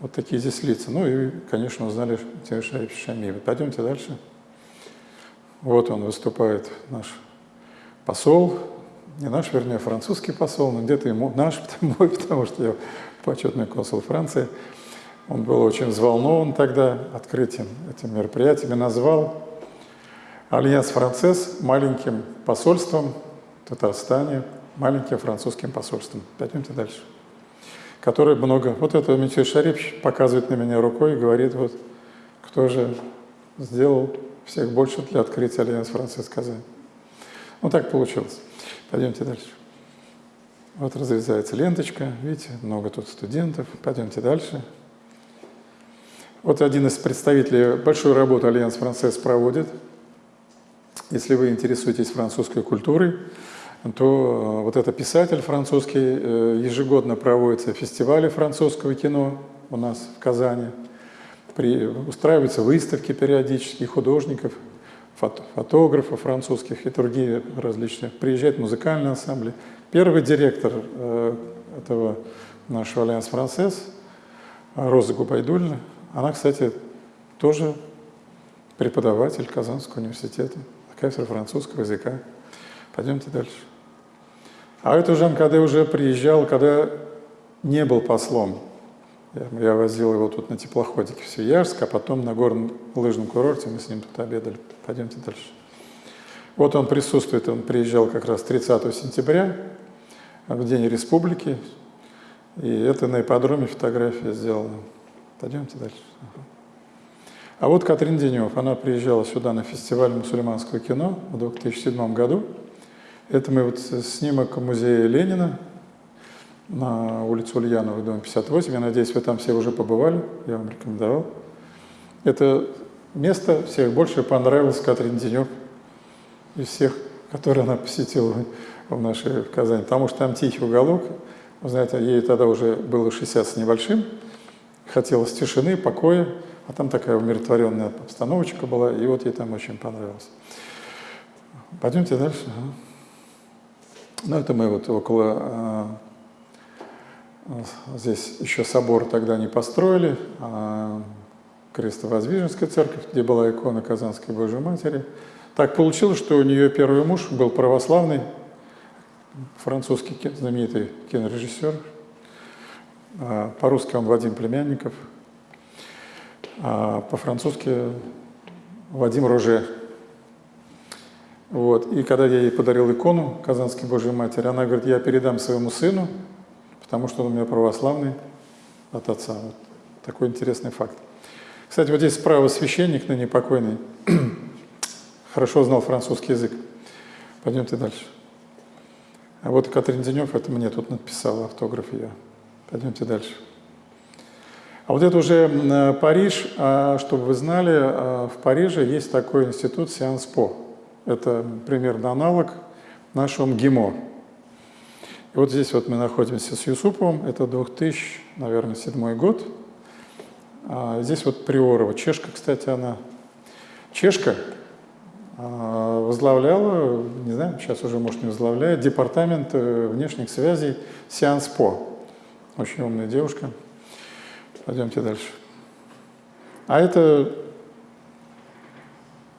Вот такие здесь лица. Ну и, конечно, узнали Тимошаевича Шамиева. Пойдемте дальше. Вот он выступает, наш посол, не наш, вернее, французский посол, но где-то ему наш, мой, потому что я почетный консул Франции. Он был очень взволнован тогда открытием этим мероприятием и назвал Альянс Францесс маленьким посольством в Татарстане, маленьким французским посольством. Пойдемте дальше. Которое много... Вот это Митюй Шарипович показывает на меня рукой и говорит, вот кто же сделал всех больше для открытия Альянс Франсез Казань. Ну так получилось. Пойдемте дальше. Вот разрезается ленточка, видите, много тут студентов. Пойдемте дальше. Вот один из представителей большую работу Альянс Франсез проводит – если вы интересуетесь французской культурой, то э, вот это писатель французский, э, ежегодно проводятся фестивали французского кино у нас в Казани, при, устраиваются выставки периодически художников, фото, фотографов французских и другие различные. Приезжают музыкальные ансамбли. Первый директор э, этого нашего Альянс Францесс, Роза Губайдульна, она, кстати, тоже преподаватель Казанского университета кафедра французского языка. Пойдемте дальше. А это уже когда уже приезжал, когда не был послом. Я, я возил его тут на теплоходике в Свияжск, а потом на горном лыжном курорте мы с ним тут обедали. Пойдемте дальше. Вот он присутствует, он приезжал как раз 30 сентября, в День Республики, и это на ипподроме фотография сделана. Пойдемте дальше. А вот Катрин Денев, она приезжала сюда на фестиваль мусульманского кино в 2007 году. Это мы вот снимок музея Ленина на улицу Ульянова, дом 58. Я надеюсь, вы там все уже побывали, я вам рекомендовал. Это место всех больше понравилось Катрин Денев из всех, которые она посетила в нашей в Казани, потому что там тихий уголок. Вы знаете, ей тогда уже было 60 с небольшим, хотелось тишины, покоя, а там такая умиротворенная обстановочка была, и вот ей там очень понравилось. Пойдемте дальше. Ну, это мы вот около... А, здесь еще собор тогда не построили, а Крестовоздвиженская церковь, где была икона Казанской Божьей Матери. Так получилось, что у нее первый муж был православный, французский знаменитый кинорежиссер. А, по-русски он Вадим Племянников – а по-французски Вадим Роже. Вот. И когда я ей подарил икону Казанской Божьей Матери, она говорит, я передам своему сыну, потому что он у меня православный от отца. Вот. Такой интересный факт. Кстати, вот здесь справа священник, ныне покойный, хорошо знал французский язык. Пойдемте дальше. А вот Катрин Денев, это мне тут написала автограф ее. Пойдемте дальше. А вот это уже э, Париж, а, чтобы вы знали, а, в Париже есть такой институт Сианспо. Это примерно аналог нашего МГИМО. И вот здесь вот мы находимся с Юсуповым, это 2000, наверное, седьмой год. А здесь вот Приорова, чешка, кстати, она. Чешка возглавляла, не знаю, сейчас уже, может, не возглавляет, департамент э, внешних связей Сианспо. Очень умная девушка. Пойдемте дальше. А это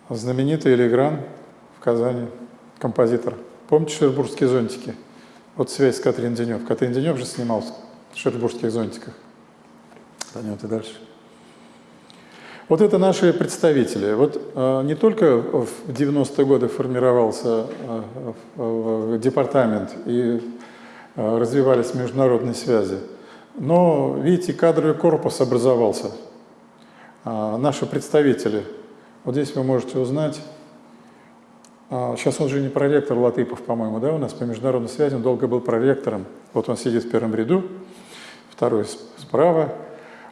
знаменитый Элигран в Казани, композитор. Помните шербургские зонтики? Вот связь с Катрин Денев. Катрин Денев же снимался в шербургских зонтиках. Пойдемте дальше. Вот это наши представители. Вот э, не только в 90-е годы формировался э, э, департамент и э, развивались международные связи, но, видите, кадровый корпус образовался. А, наши представители. Вот здесь вы можете узнать. А, сейчас он же не проректор Латыпов, по-моему, да, у нас по международной связи, он долго был проректором. Вот он сидит в первом ряду, второй справа.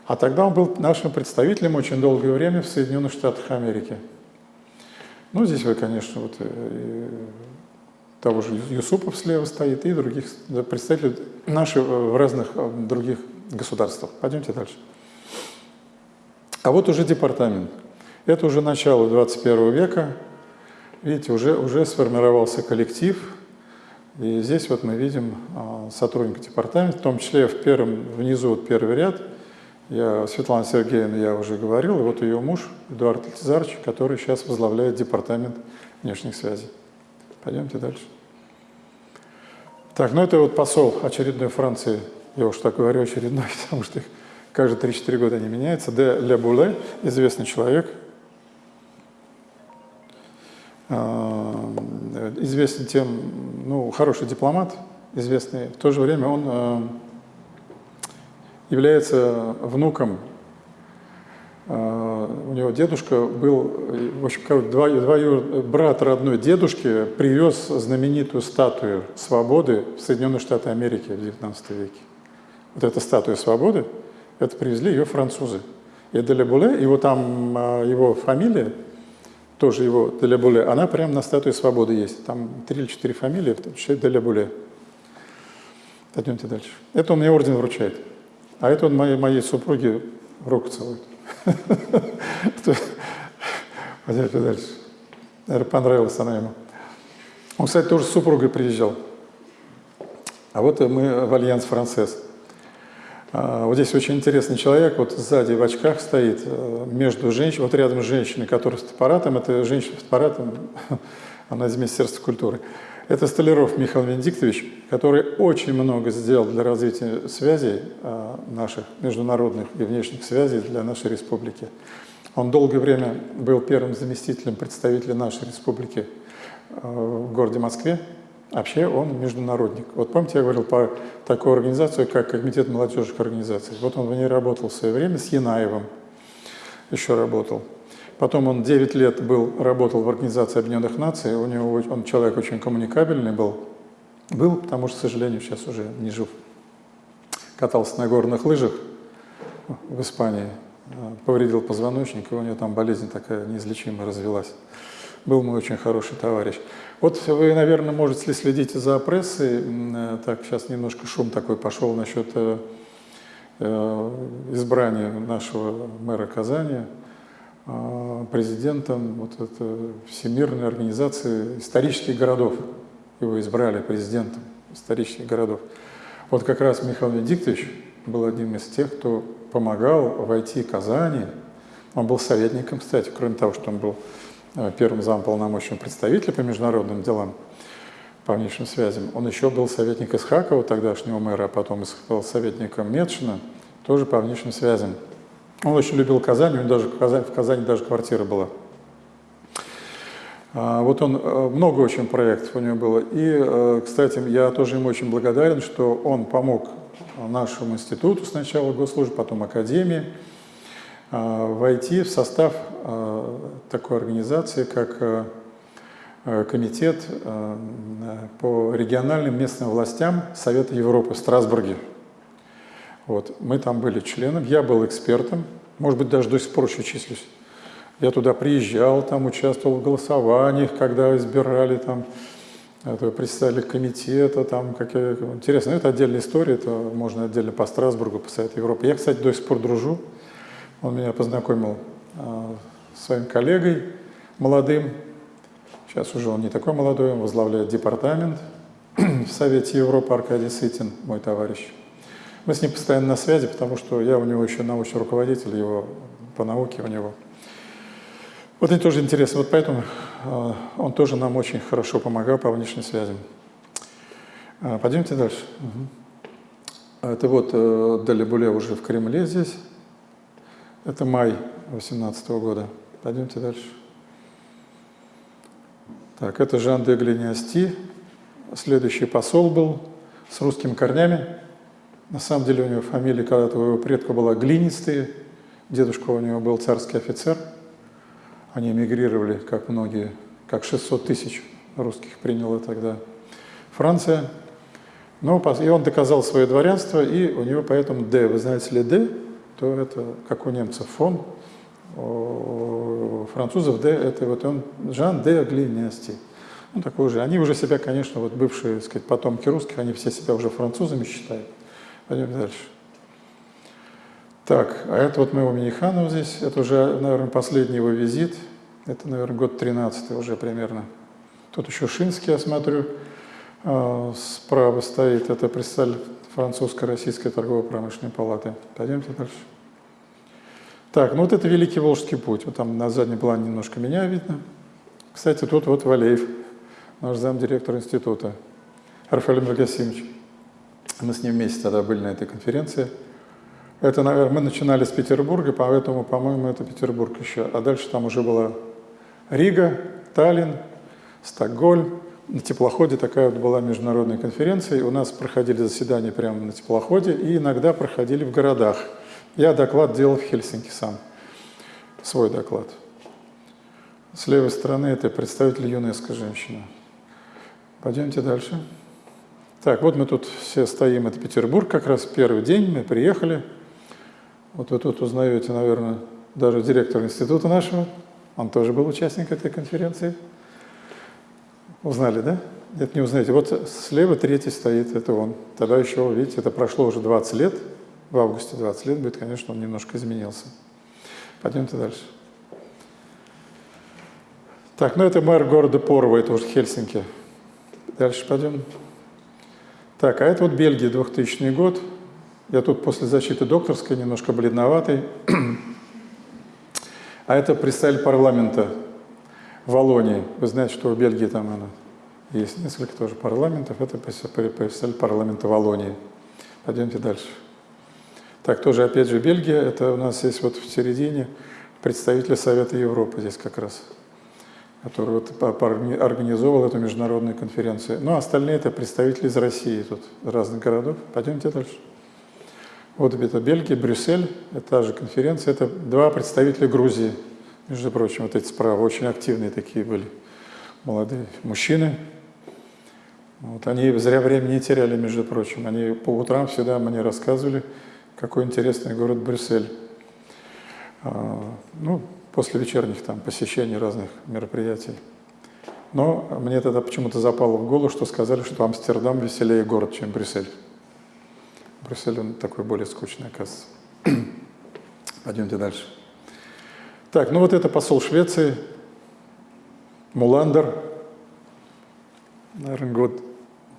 А тогда он был нашим представителем очень долгое время в Соединенных Штатах Америки. Ну, здесь вы, конечно, вот э, того же Юсупов слева стоит и других представителей наших э, в разных э, других государствах. Пойдемте дальше. А вот уже департамент. Это уже начало 21 века. видите, уже, уже сформировался коллектив, и здесь вот мы видим а, сотрудника департамента, в том числе в первом, внизу вот первый ряд, я, Светлана Сергеевна, я уже говорил, и вот ее муж Эдуард Лизарович, который сейчас возглавляет департамент внешних связей. Пойдемте дальше. Так, ну это вот посол очередной Франции, я уж так говорю очередной, потому что их каждые 3-4 года они меняются, де Ле Буле, известный человек, а, известен тем, ну, хороший дипломат, известный. В то же время он а, является внуком, у него дедушка был, в общем, два, два брат родной дедушки привез знаменитую статую свободы в Соединенные Штаты Америки в XIX веке. Вот эта статуя свободы, это привезли ее французы. И Делебуле, его там, его фамилия, тоже его Делебуле, она прямо на статуе свободы есть. Там три или четыре фамилии, в том числе Делебуле. Пойдемте дальше. Это он мне орден вручает. А это он моей, моей супруге руку целует. Пойдемте дальше. Наверное, понравилась она ему. Он, кстати, тоже с супругой приезжал. А вот мы в Альянс Францесс. А, вот здесь очень интересный человек, вот сзади в очках стоит, э, между женщиной, вот рядом с женщиной, которая с аппаратом, это женщина с аппаратом, она из Министерства культуры. Это Столяров Михаил Венедиктович, который очень много сделал для развития связей а, наших, международных и внешних связей для нашей республики. Он долгое время был первым заместителем представителя нашей республики а, в городе Москве, Вообще он международник. Вот помните, я говорил по такой организации, как Комитет молодежных организаций. Вот он в ней работал в свое время с Янаевым, еще работал. Потом он 9 лет был, работал в Организации Объединенных Наций, у него, он человек очень коммуникабельный был, был, потому что, к сожалению, сейчас уже не жив. Катался на горных лыжах в Испании, повредил позвоночник, и у него там болезнь такая неизлечимая развелась. Был мой очень хороший товарищ. Вот вы, наверное, можете следить за прессой. Э, так, сейчас немножко шум такой пошел насчет э, э, избрания нашего мэра Казани президентом вот это Всемирной организации исторических городов. Его избрали президентом исторических городов. Вот как раз Михаил Венедиктович был одним из тех, кто помогал войти Казани. Он был советником, кстати, кроме того, что он был Э, первым замполномоченным представителя по международным делам, по внешним связям. Он еще был советник Исхакова, тогдашнего мэра, а потом был советником Медшина, тоже по внешним связям. Он очень любил Казань, у него даже в Казани, в Казани даже квартира была. А, вот он, э, много очень проектов у него было. И, э, кстати, я тоже ему очень благодарен, что он помог нашему институту сначала госслужбы, потом академии, а, войти в состав а, такой организации, как а, Комитет по региональным местным властям Совета Европы в Страсбурге. Вот. Мы там были членом, я был экспертом, может быть, даже до сих пор еще числюсь. Я туда приезжал, там участвовал в голосованиях, когда избирали там представителей комитета, там какие интересно, это отдельная история, это можно отдельно по Страсбургу, по Совету Европы. Я, кстати, до сих пор дружу он меня познакомил а, с своим коллегой молодым. Сейчас уже он не такой молодой, он возглавляет департамент в Совете Европы Аркадий Сытин, мой товарищ. Мы с ним постоянно на связи, потому что я у него еще научный руководитель его по науке у него. Вот это тоже интересно. Вот поэтому э, он тоже нам очень хорошо помогал по внешним связям. Э, пойдемте дальше. Угу. Это вот э, Далибуле уже в Кремле здесь. Это май 2018 года. Пойдемте дальше. Так, это Жан де Глиниасти. Следующий посол был с русскими корнями. На самом деле у него фамилия когда-то у его предка была Глинистые. Дедушка у него был царский офицер. Они эмигрировали, как многие, как 600 тысяч русских приняла тогда Франция. Но, и он доказал свое дворянство, и у него поэтому «Д». Вы знаете ли «Д»? то это, как у немцев, фон, у французов Д, это вот он, Жан де Глинести. Ну, такой же. Они уже себя, конечно, вот бывшие, сказать, потомки русских, они все себя уже французами считают. Пойдем дальше. Так, а это вот моего Миниханова здесь, это уже, наверное, последний его визит. Это, наверное, год 13 уже примерно. Тут еще Шинский, я смотрю, а, справа стоит. Это представитель французско-российской торгово-промышленной палаты. Пойдемте дальше. Так, ну вот это Великий Волжский путь. Вот там на заднем плане немножко меня видно. Кстати, тут вот Валеев, наш замдиректор института, Рафаэль Мрагасимович. Мы с ним вместе тогда были на этой конференции. Это, наверное, мы начинали с Петербурга, поэтому, по-моему, это Петербург еще. А дальше там уже была Рига, Таллин, Стокгольм. На теплоходе такая вот была международная конференция. И у нас проходили заседания прямо на теплоходе и иногда проходили в городах. Я доклад делал в Хельсинки сам, свой доклад. С левой стороны это представитель ЮНЕСКО женщина. Пойдемте дальше. Так, вот мы тут все стоим, это Петербург, как раз первый день, мы приехали. Вот вы тут узнаете, наверное, даже директор института нашего, он тоже был участник этой конференции. Узнали, да? Нет, не узнаете. Вот слева третий стоит, это он. Тогда еще, видите, это прошло уже 20 лет, в августе 20 лет будет, конечно, он немножко изменился. Пойдемте дальше. Так, ну это мэр города Порова, это уже Хельсинки. Дальше пойдем. Так, а это вот Бельгия, 2000 год. Я тут после защиты докторской немножко бледноватый. А это представитель парламента Волонии. Вы знаете, что в Бельгии там она, есть несколько тоже парламентов. Это представитель парламента Волонии. Пойдемте дальше. Так, тоже опять же Бельгия. Это у нас есть вот в середине представитель Совета Европы здесь как раз который вот организовал эту международную конференцию. Ну, а остальные это представители из России, тут разных городов. Пойдемте дальше. Вот это Бельгия, Брюссель, это та же конференция, это два представителя Грузии, между прочим, вот эти справа, очень активные такие были молодые мужчины. Вот, они зря времени не теряли, между прочим, они по утрам всегда мне рассказывали, какой интересный город Брюссель. А, ну, после вечерних там посещений разных мероприятий. Но мне тогда почему-то запало в голову, что сказали, что Амстердам веселее город, чем Брюссель. Брюссель, он такой более скучный, оказывается. Пойдемте дальше. Так, ну вот это посол Швеции, Муландер, наверное, год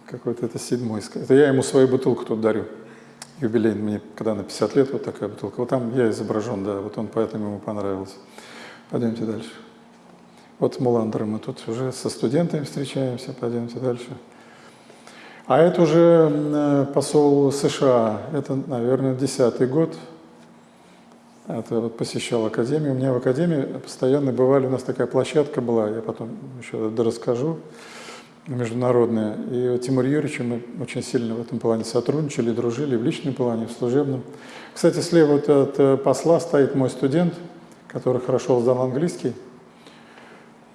какой-то, это седьмой. Это я ему свою бутылку тут дарю. Юбилей мне, когда на 50 лет, вот такая бутылка. Вот там я изображен, да, вот он поэтому ему понравился. Пойдемте дальше. Вот с Муландером мы тут уже со студентами встречаемся, пойдемте дальше. А это уже э, посол США, это, наверное, десятый год. Это вот посещал академию. У меня в академии постоянно бывали, у нас такая площадка была, я потом еще расскажу, международная. И Тимур Юрьевич мы очень сильно в этом плане сотрудничали, дружили в личном плане, в служебном. Кстати, слева вот от э, посла стоит мой студент, который хорошо знал английский.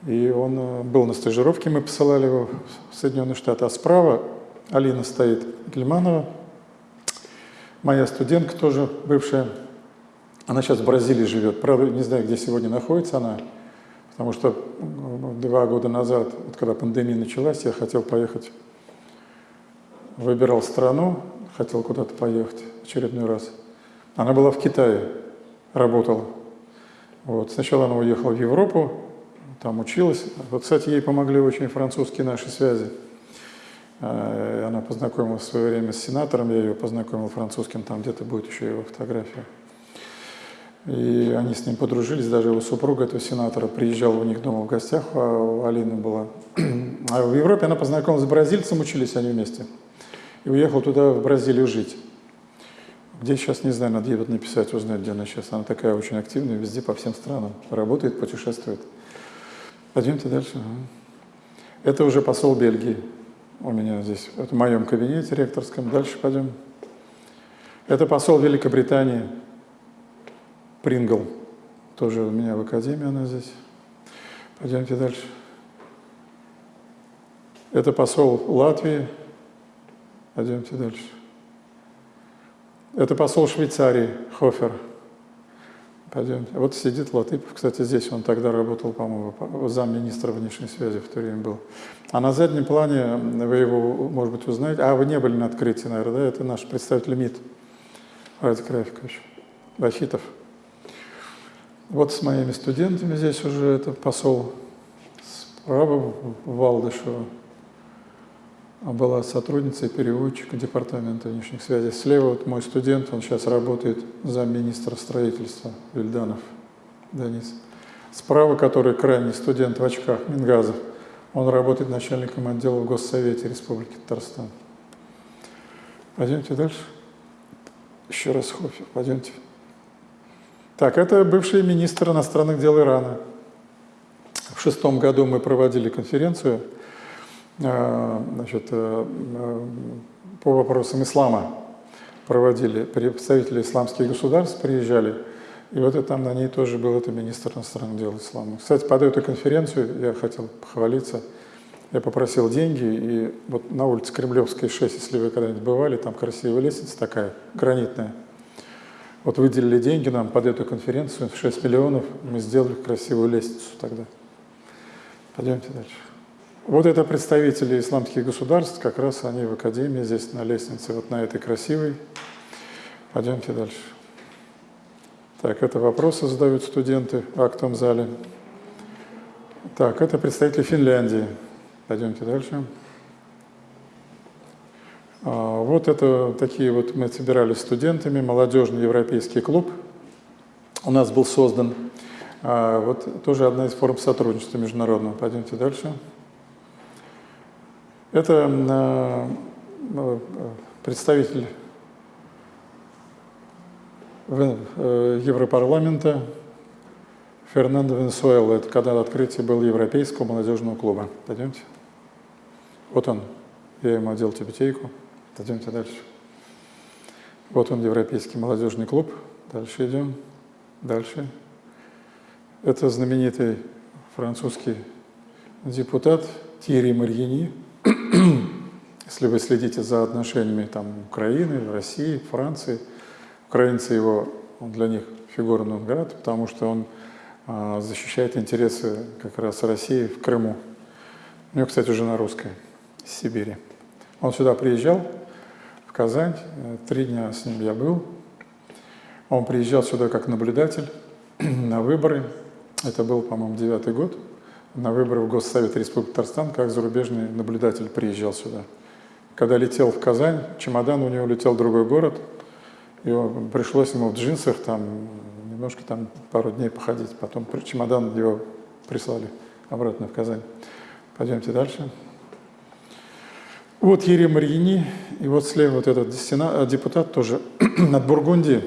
И он э, был на стажировке, мы посылали его в Соединенные Штаты. А справа Алина стоит Гельманова, моя студентка тоже бывшая. Она сейчас в Бразилии живет. Правда, не знаю, где сегодня находится она, потому что два года назад, вот когда пандемия началась, я хотел поехать, выбирал страну, хотел куда-то поехать очередной раз. Она была в Китае, работала. Вот. Сначала она уехала в Европу, там училась. Вот, кстати, ей помогли очень французские наши связи. Э, она познакомилась в свое время с сенатором, я ее познакомил французским, там где-то будет еще его фотография. И они с ним подружились, даже его супруга этого сенатора приезжала у них дома в гостях, а у Алины была. А в Европе она познакомилась с бразильцем, учились они вместе. И уехал туда, в Бразилию, жить. Где сейчас, не знаю, надо ей вот написать, узнать, где она сейчас. Она такая очень активная, везде, по всем странам. Работает, путешествует. Пойдемте дальше. Это уже посол Бельгии у меня здесь, в моем кабинете ректорском. Дальше пойдем. Это посол Великобритании Прингл. Тоже у меня в академии она здесь. Пойдемте дальше. Это посол Латвии. Пойдемте дальше. Это посол Швейцарии Хофер. Пойдемте. Вот сидит Латыпов, кстати, здесь он тогда работал, по-моему, замминистра внешней связи в то время был. А на заднем плане, вы его, может быть, узнаете, а вы не были на открытии, наверное, да? Это наш представитель МИД, Радик Рафикович, Бахитов. Вот с моими студентами здесь уже это посол справа Валдышева была сотрудницей переводчика Департамента внешних связей. Слева вот мой студент, он сейчас работает замминистра строительства Вильданов Денис. Справа, который крайний студент в очках, Мингазов, он работает начальником отдела в Госсовете Республики Татарстан. Пойдемте дальше. Еще раз Хофер, пойдемте. Так, это бывший министр иностранных дел Ирана. В шестом году мы проводили конференцию значит, э, э, по вопросам ислама. Проводили представители исламских государств, приезжали. И вот и там на ней тоже был это министр иностранных дел ислама. Кстати, под эту конференцию я хотел похвалиться. Я попросил деньги, и вот на улице Кремлевской 6, если вы когда-нибудь бывали, там красивая лестница такая, гранитная. Вот выделили деньги нам под эту конференцию, 6 миллионов, мы сделали красивую лестницу тогда. Пойдемте дальше. Вот это представители исламских государств, как раз они в академии, здесь на лестнице, вот на этой красивой. Пойдемте дальше. Так, это вопросы задают студенты в актовом зале. Так, это представители Финляндии. Пойдемте дальше. А, вот это такие вот мы собирались студентами, молодежный европейский клуб у нас был создан. А, вот тоже одна из форм сотрудничества международного. Пойдемте дальше. Это а, представитель Э, Европарламента Фернандо Венесуэла. Это когда открытие было Европейского молодежного клуба. Пойдемте. Вот он. Я ему одел тибетейку. Пойдемте дальше. Вот он, Европейский молодежный клуб. Дальше идем. Дальше. Это знаменитый французский депутат Тири Марьини. Если вы следите за отношениями там, Украины, России, Франции – Украинцы его, он для них фигура нон потому что он а, защищает интересы как раз России в Крыму. У него, кстати, жена русская, из Сибири. Он сюда приезжал, в Казань, три дня с ним я был. Он приезжал сюда как наблюдатель на выборы. Это был, по-моему, девятый год. На выборы в Госсовет Республики Татарстан, как зарубежный наблюдатель приезжал сюда. Когда летел в Казань, чемодан у него летел в другой город – и пришлось ему в джинсах там немножко там пару дней походить. Потом чемодан его прислали обратно в Казань. Пойдемте дальше. Вот Ерия Марьини, и вот слева вот этот сена, депутат тоже от Бургундии,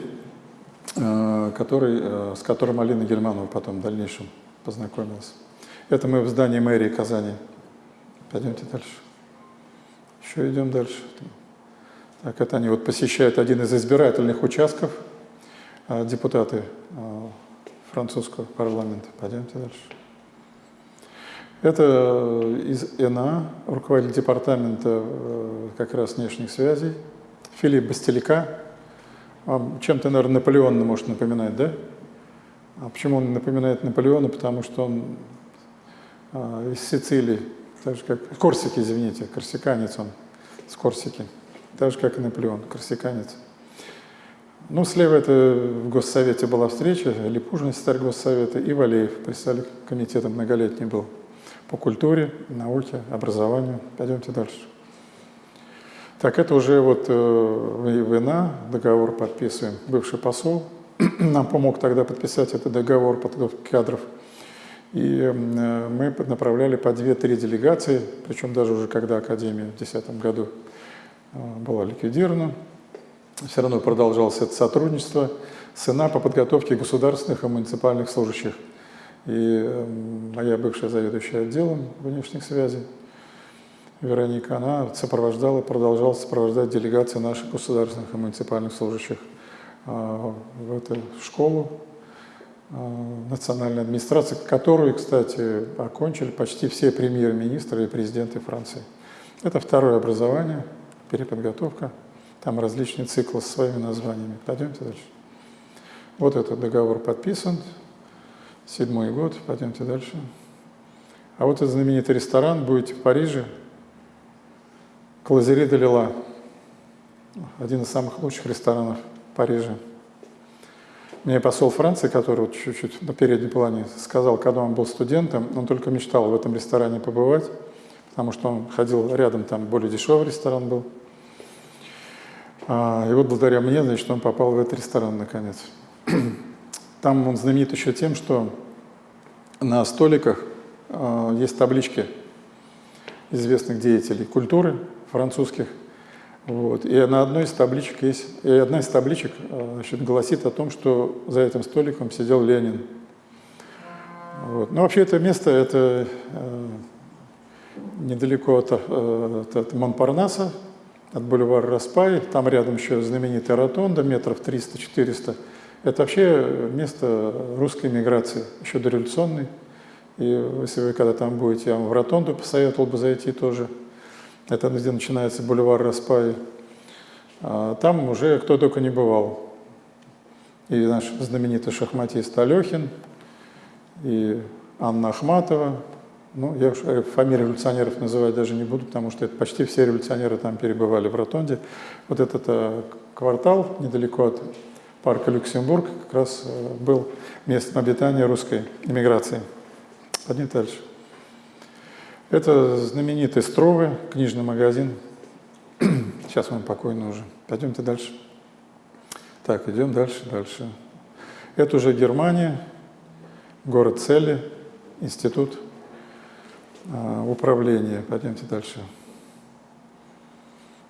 э, который, э, с которым Алина Гельманова потом в дальнейшем познакомилась. Это мы в здании мэрии Казани. Пойдемте дальше. Еще идем дальше. Так, это они вот посещают один из избирательных участков, а, депутаты а, французского парламента. Пойдемте дальше. Это из ЭНА, руководитель департамента э, как раз внешних связей, Филипп Бастелика. Чем-то, наверное, Наполеон может напоминать, да? А почему он напоминает Наполеона? Потому что он а, из Сицилии, так же как Корсики, извините, корсиканец он, с Корсики так же, как и Наполеон, корсиканец. Ну, слева это в Госсовете была встреча, Липужин, секретарь Госсовета, и Валеев, председатель комитета многолетний был по культуре, науке, образованию. Пойдемте дальше. Так, это уже вот э, война, договор подписываем. Бывший посол нам помог тогда подписать этот договор подготовки кадров. И э, мы направляли по 2-3 делегации, причем даже уже когда Академия в 2010 году Э, была ликвидирована. Все равно продолжалось это сотрудничество СНА по подготовке государственных и муниципальных служащих. И моя бывшая заведующая отделом внешних связей, Вероника, она сопровождала, продолжала сопровождать делегации наших государственных и муниципальных служащих э, в эту школу национальной администрации, которую, кстати, окончили почти все премьер-министры и президенты Франции. Это второе образование – переподготовка, там различные циклы с своими названиями. Пойдемте дальше. Вот этот договор подписан, седьмой год, пойдемте дальше. А вот этот знаменитый ресторан, будете в Париже, Клазери де Лила, один из самых лучших ресторанов Парижа. Мне посол Франции, который вот чуть-чуть на переднем плане сказал, когда он был студентом, он только мечтал в этом ресторане побывать, потому что он ходил рядом, там более дешевый ресторан был. А, и вот благодаря мне, значит, он попал в этот ресторан наконец. Там он знаменит еще тем, что на столиках э, есть таблички известных деятелей культуры французских. Вот. И на одной из табличек есть, и одна из табличек э, значит, гласит о том, что за этим столиком сидел Ленин. Вот. Но вообще это место, это э, недалеко от, э, от Монпарнаса, от бульвара Распай, там рядом еще знаменитая ротонда, метров 300-400. Это вообще место русской миграции, еще дореволюционной. И если вы когда там будете, я вам в ротонду посоветовал бы зайти тоже. Это где начинается бульвар Распай. А там уже кто только не бывал. И наш знаменитый шахматист Алехин, и Анна Ахматова. Ну, я уж э, фамилии революционеров называть даже не буду, потому что это почти все революционеры там перебывали в Ротонде. Вот этот э, квартал недалеко от парка Люксембург как раз э, был местом обитания русской иммиграции. Пойдем дальше. Это знаменитый Стровы, книжный магазин. Сейчас он покойный уже. Пойдемте дальше. Так, идем дальше, дальше. Это уже Германия, город Цели, институт а, управления. Пойдемте дальше.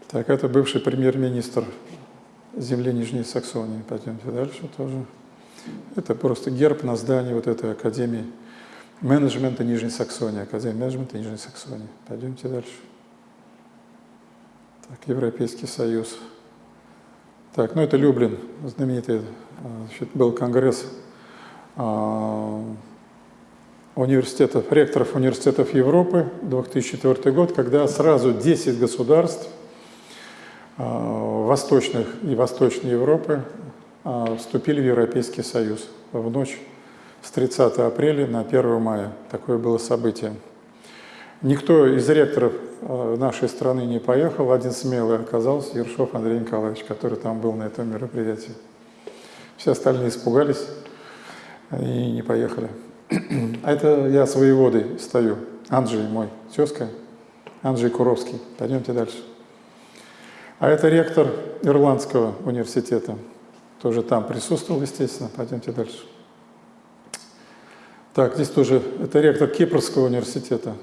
Так, это бывший премьер-министр земли Нижней Саксонии. Пойдемте дальше тоже. Это просто герб на здании вот этой академии менеджмента Нижней Саксонии, Академия менеджмента Нижней Саксонии. Пойдемте дальше. Так, Европейский Союз. Так, ну это Люблин, знаменитый значит, был конгресс а, университетов, ректоров университетов Европы, 2004 год, когда сразу 10 государств а, восточных и Восточной Европы а, вступили в Европейский Союз в ночь с 30 апреля на 1 мая. Такое было событие. Никто из ректоров а, нашей страны не поехал, один смелый оказался Ершов Андрей Николаевич, который там был на этом мероприятии. Все остальные испугались и не поехали. А это я с воеводой стою, Анджей мой, тезка, Анджей Куровский. Пойдемте дальше. А это ректор Ирландского университета. Тоже там присутствовал, естественно. Пойдемте дальше. Так, здесь тоже, это ректор Кипрского университета.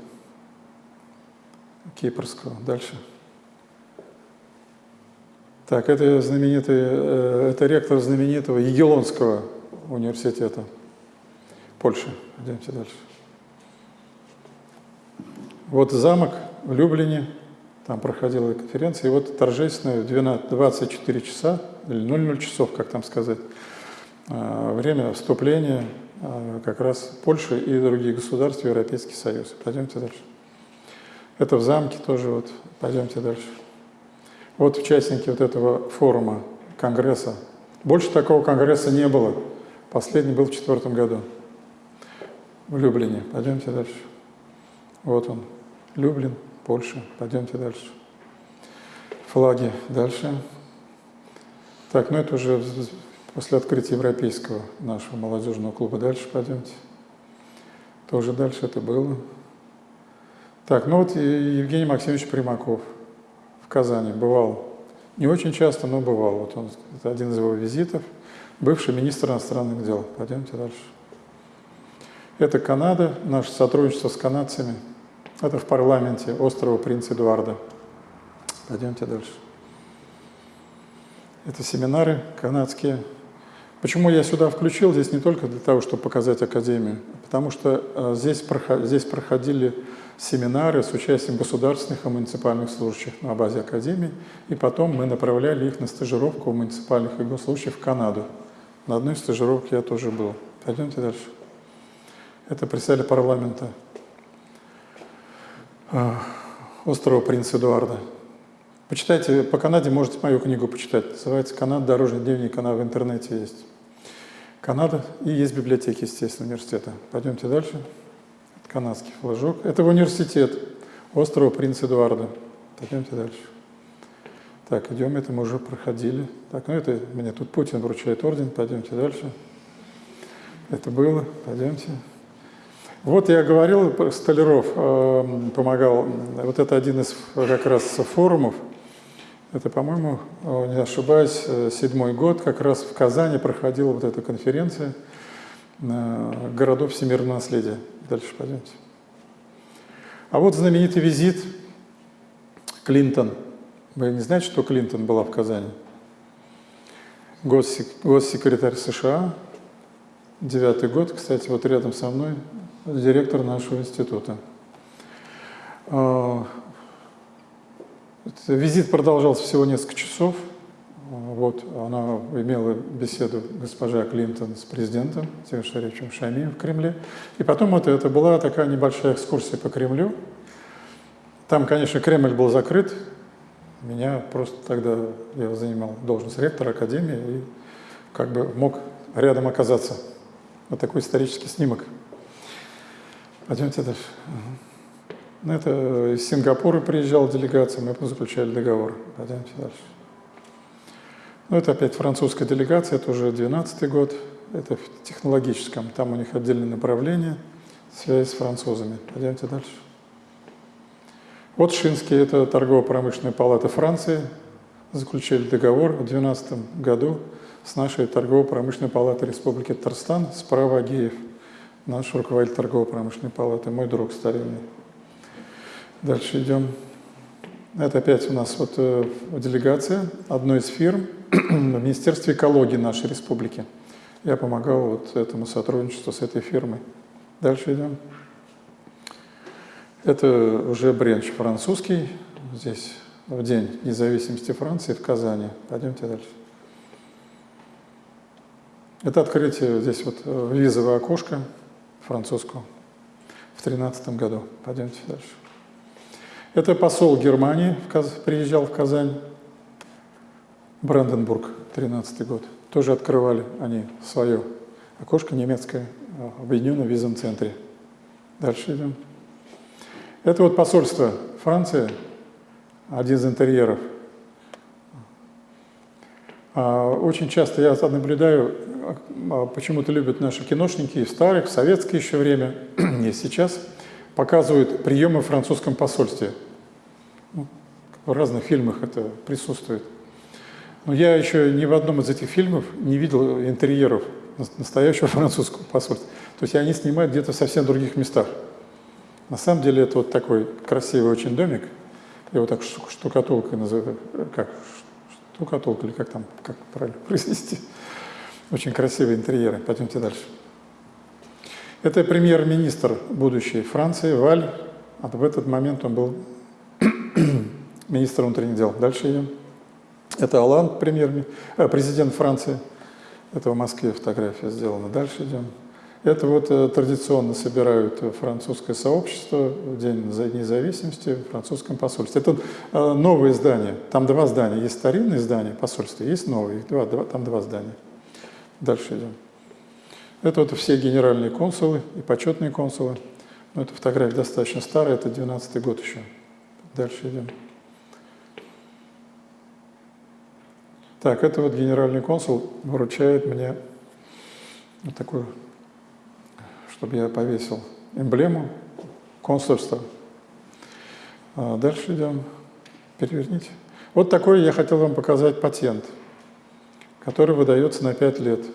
Кипрского. Дальше. Так, это знаменитый, э, это ректор знаменитого Егелонского университета Польши. Пойдемте дальше. Вот замок в Люблине, там проходила конференция, и вот торжественное 12, 24 часа, или 00 часов, как там сказать, э, время вступления как раз Польши и других государств в Европейский Союз. Пойдемте дальше. Это в замке тоже, вот, пойдемте дальше. Вот участники вот этого форума, конгресса. Больше такого конгресса не было. Последний был в четвертом году в Люблине. Пойдемте дальше. Вот он, Люблин. Польша. Пойдемте дальше. Флаги дальше. Так, ну это уже после открытия европейского нашего молодежного клуба. Дальше пойдемте. Тоже дальше это было. Так, ну вот Евгений Максимович Примаков в Казани бывал. Не очень часто, но бывал. Вот он, это один из его визитов. Бывший министр иностранных дел. Пойдемте дальше. Это Канада, наше сотрудничество с канадцами – это в парламенте острова Принца Эдуарда. Пойдемте дальше. Это семинары канадские. Почему я сюда включил? Здесь не только для того, чтобы показать Академию, а потому что э, здесь, проходили семинары с участием государственных и муниципальных служащих на базе Академии, и потом мы направляли их на стажировку муниципальных и госслужащих в Канаду. На одной стажировке я тоже был. Пойдемте дальше. Это представитель парламента а, острова Принца Эдуарда. Почитайте, по Канаде можете мою книгу почитать. Называется «Канада. Дорожный дневник». Она в интернете есть. Канада. И есть библиотеки, естественно, университета. Пойдемте дальше. Канадский флажок. Это университет острова Принца Эдуарда. Пойдемте дальше. Так, идем, это мы уже проходили. Так, ну это мне тут Путин вручает орден, пойдемте дальше. Это было, пойдемте. Вот я говорил, Столяров э, помогал, вот это один из как раз форумов, это, по-моему, не ошибаюсь, седьмой год, как раз в Казани проходила вот эта конференция городов всемирного наследия. Дальше пойдемте. А вот знаменитый визит Клинтон. Вы не знаете, что Клинтон была в Казани? Госсекретарь США, девятый год, кстати, вот рядом со мной, директор нашего института. Визит продолжался всего несколько часов. Вот, она имела беседу госпожа Клинтон с президентом Тимир Шарифовичем Шамием в Кремле. И потом это, это была такая небольшая экскурсия по Кремлю. Там, конечно, Кремль был закрыт. Меня просто тогда, я занимал должность ректора Академии и как бы мог рядом оказаться. Вот такой исторический снимок. Пойдемте дальше. Ну, это из Сингапура приезжала делегация, мы заключали договор. Пойдемте дальше. Ну, это опять французская делегация, это уже 12 год, это в технологическом, там у них отдельное направление, связь с французами. Пойдемте дальше. Вот Шинский, это торгово-промышленная палата Франции, заключили договор в 2012 году с нашей торгово-промышленной палатой Республики Татарстан, справа Агеев, наш руководитель торгово-промышленной палаты, мой друг старинный. Дальше идем. Это опять у нас вот э, делегация одной из фирм в Министерстве экологии нашей республики. Я помогал вот этому сотрудничеству с этой фирмой. Дальше идем. Это уже бренч французский. Здесь в День независимости Франции в Казани. Пойдемте дальше. Это открытие здесь вот э, визовое окошко французского в 2013 году. Пойдемте дальше. Это посол Германии приезжал в Казань, Бранденбург, 13 год. Тоже открывали они свое окошко немецкое в Объединенном визовом центре. Дальше идем. Это вот посольство Франции, один из интерьеров. А, очень часто я наблюдаю, а, почему-то любят наши киношники и старых, в советское еще время, и сейчас – показывают приемы в французском посольстве. Ну, в разных фильмах это присутствует. Но я еще ни в одном из этих фильмов не видел интерьеров настоящего французского посольства. То есть они снимают где-то в совсем других местах. На самом деле это вот такой красивый очень домик. Его так штукатулкой называю. Как штукатулка или как там, как правильно произнести. Очень красивые интерьеры. Пойдемте дальше. Это премьер-министр будущей Франции, Валь. А в этот момент он был министром внутренних дел. Дальше идем. Это Алан, премьер, э, президент Франции. Это в Москве фотография сделана. Дальше идем. Это вот э, традиционно собирают французское сообщество в День независимости в французском посольстве. Это э, новые здания. Там два здания. Есть старинные здания посольства, есть новые. Два, два, там два здания. Дальше идем. Это вот все генеральные консулы и почетные консулы. Но эта фотография достаточно старая, это 12 год еще. Дальше идем. Так, это вот генеральный консул вручает мне вот такую, чтобы я повесил эмблему консульства. А дальше идем. Переверните. Вот такой я хотел вам показать патент, который выдается на 5 лет.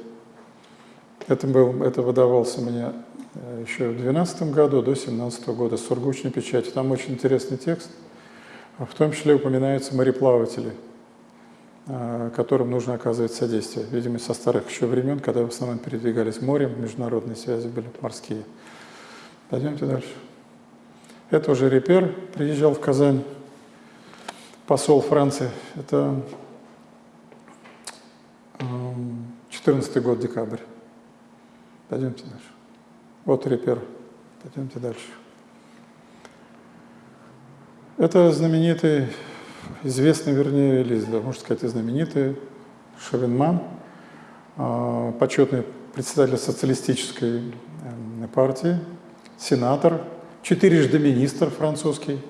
Это, был, это выдавался мне э, еще в 2012 году, до 2017 года, с сургучной печатью. Там очень интересный текст. В том числе упоминаются мореплаватели, э, которым нужно оказывать содействие. Видимо, со старых еще времен, когда в основном передвигались морем, международные связи были морские. Пойдемте дальше. Это уже Репер приезжал в Казань, посол Франции. Это 14 эм, год, декабрь. Пойдемте дальше. Вот репер. Пойдемте дальше. Это знаменитый, известный, вернее, или, можно сказать, знаменитый Шевенман, а, почетный председатель социалистической эм, партии, сенатор, четырежды министр французский.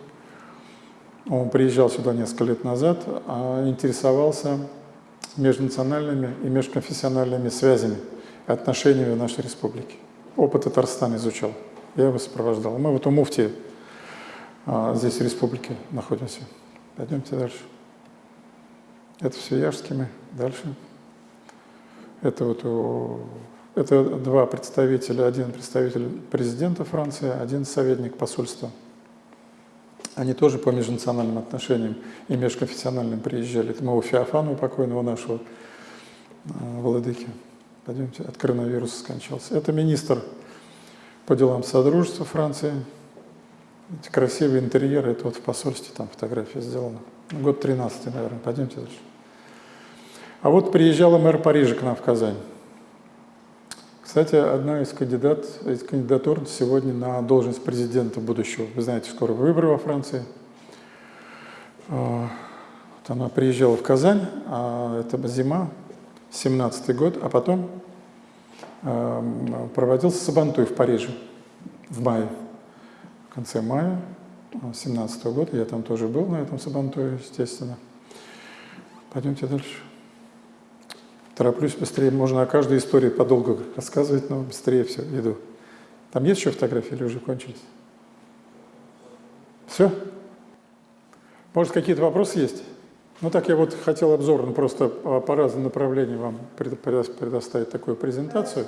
Он приезжал сюда несколько лет назад, а интересовался межнациональными и межконфессиональными связями отношениями в нашей республике. Опыт Татарстана изучал. Я его сопровождал. Мы вот у муфти а, здесь в республике находимся. Пойдемте дальше. Это все Яшски мы. Дальше. Это вот у это два представителя, один представитель президента Франции, один советник посольства. Они тоже по межнациональным отношениям и межконфессиональным приезжали. Это мы у Феофанова покойного нашего э, владыки. Пойдемте, от коронавируса скончался. Это министр по делам Содружества Франции. Эти красивые интерьеры, это вот в посольстве там фотография сделана. Год 13 наверное. Пойдемте дальше. А вот приезжала мэр Парижа к нам в Казань. Кстати, одна из, кандидат, из кандидатур сегодня на должность президента будущего. Вы знаете, скоро выборы во Франции. А, вот она приезжала в Казань, а это зима, 17 год, а потом а, проводился Сабантуй в Париже в мае, в конце мая 17 года. Я там тоже был на этом Сабантуе, естественно. Пойдемте дальше. Тороплюсь быстрее, можно о каждой истории подолгу рассказывать, но быстрее все, иду. Там есть еще фотографии или уже кончились? Все? Может, какие-то вопросы есть? Ну так я вот хотел обзорно просто по разным направлениям вам предоставить такую презентацию.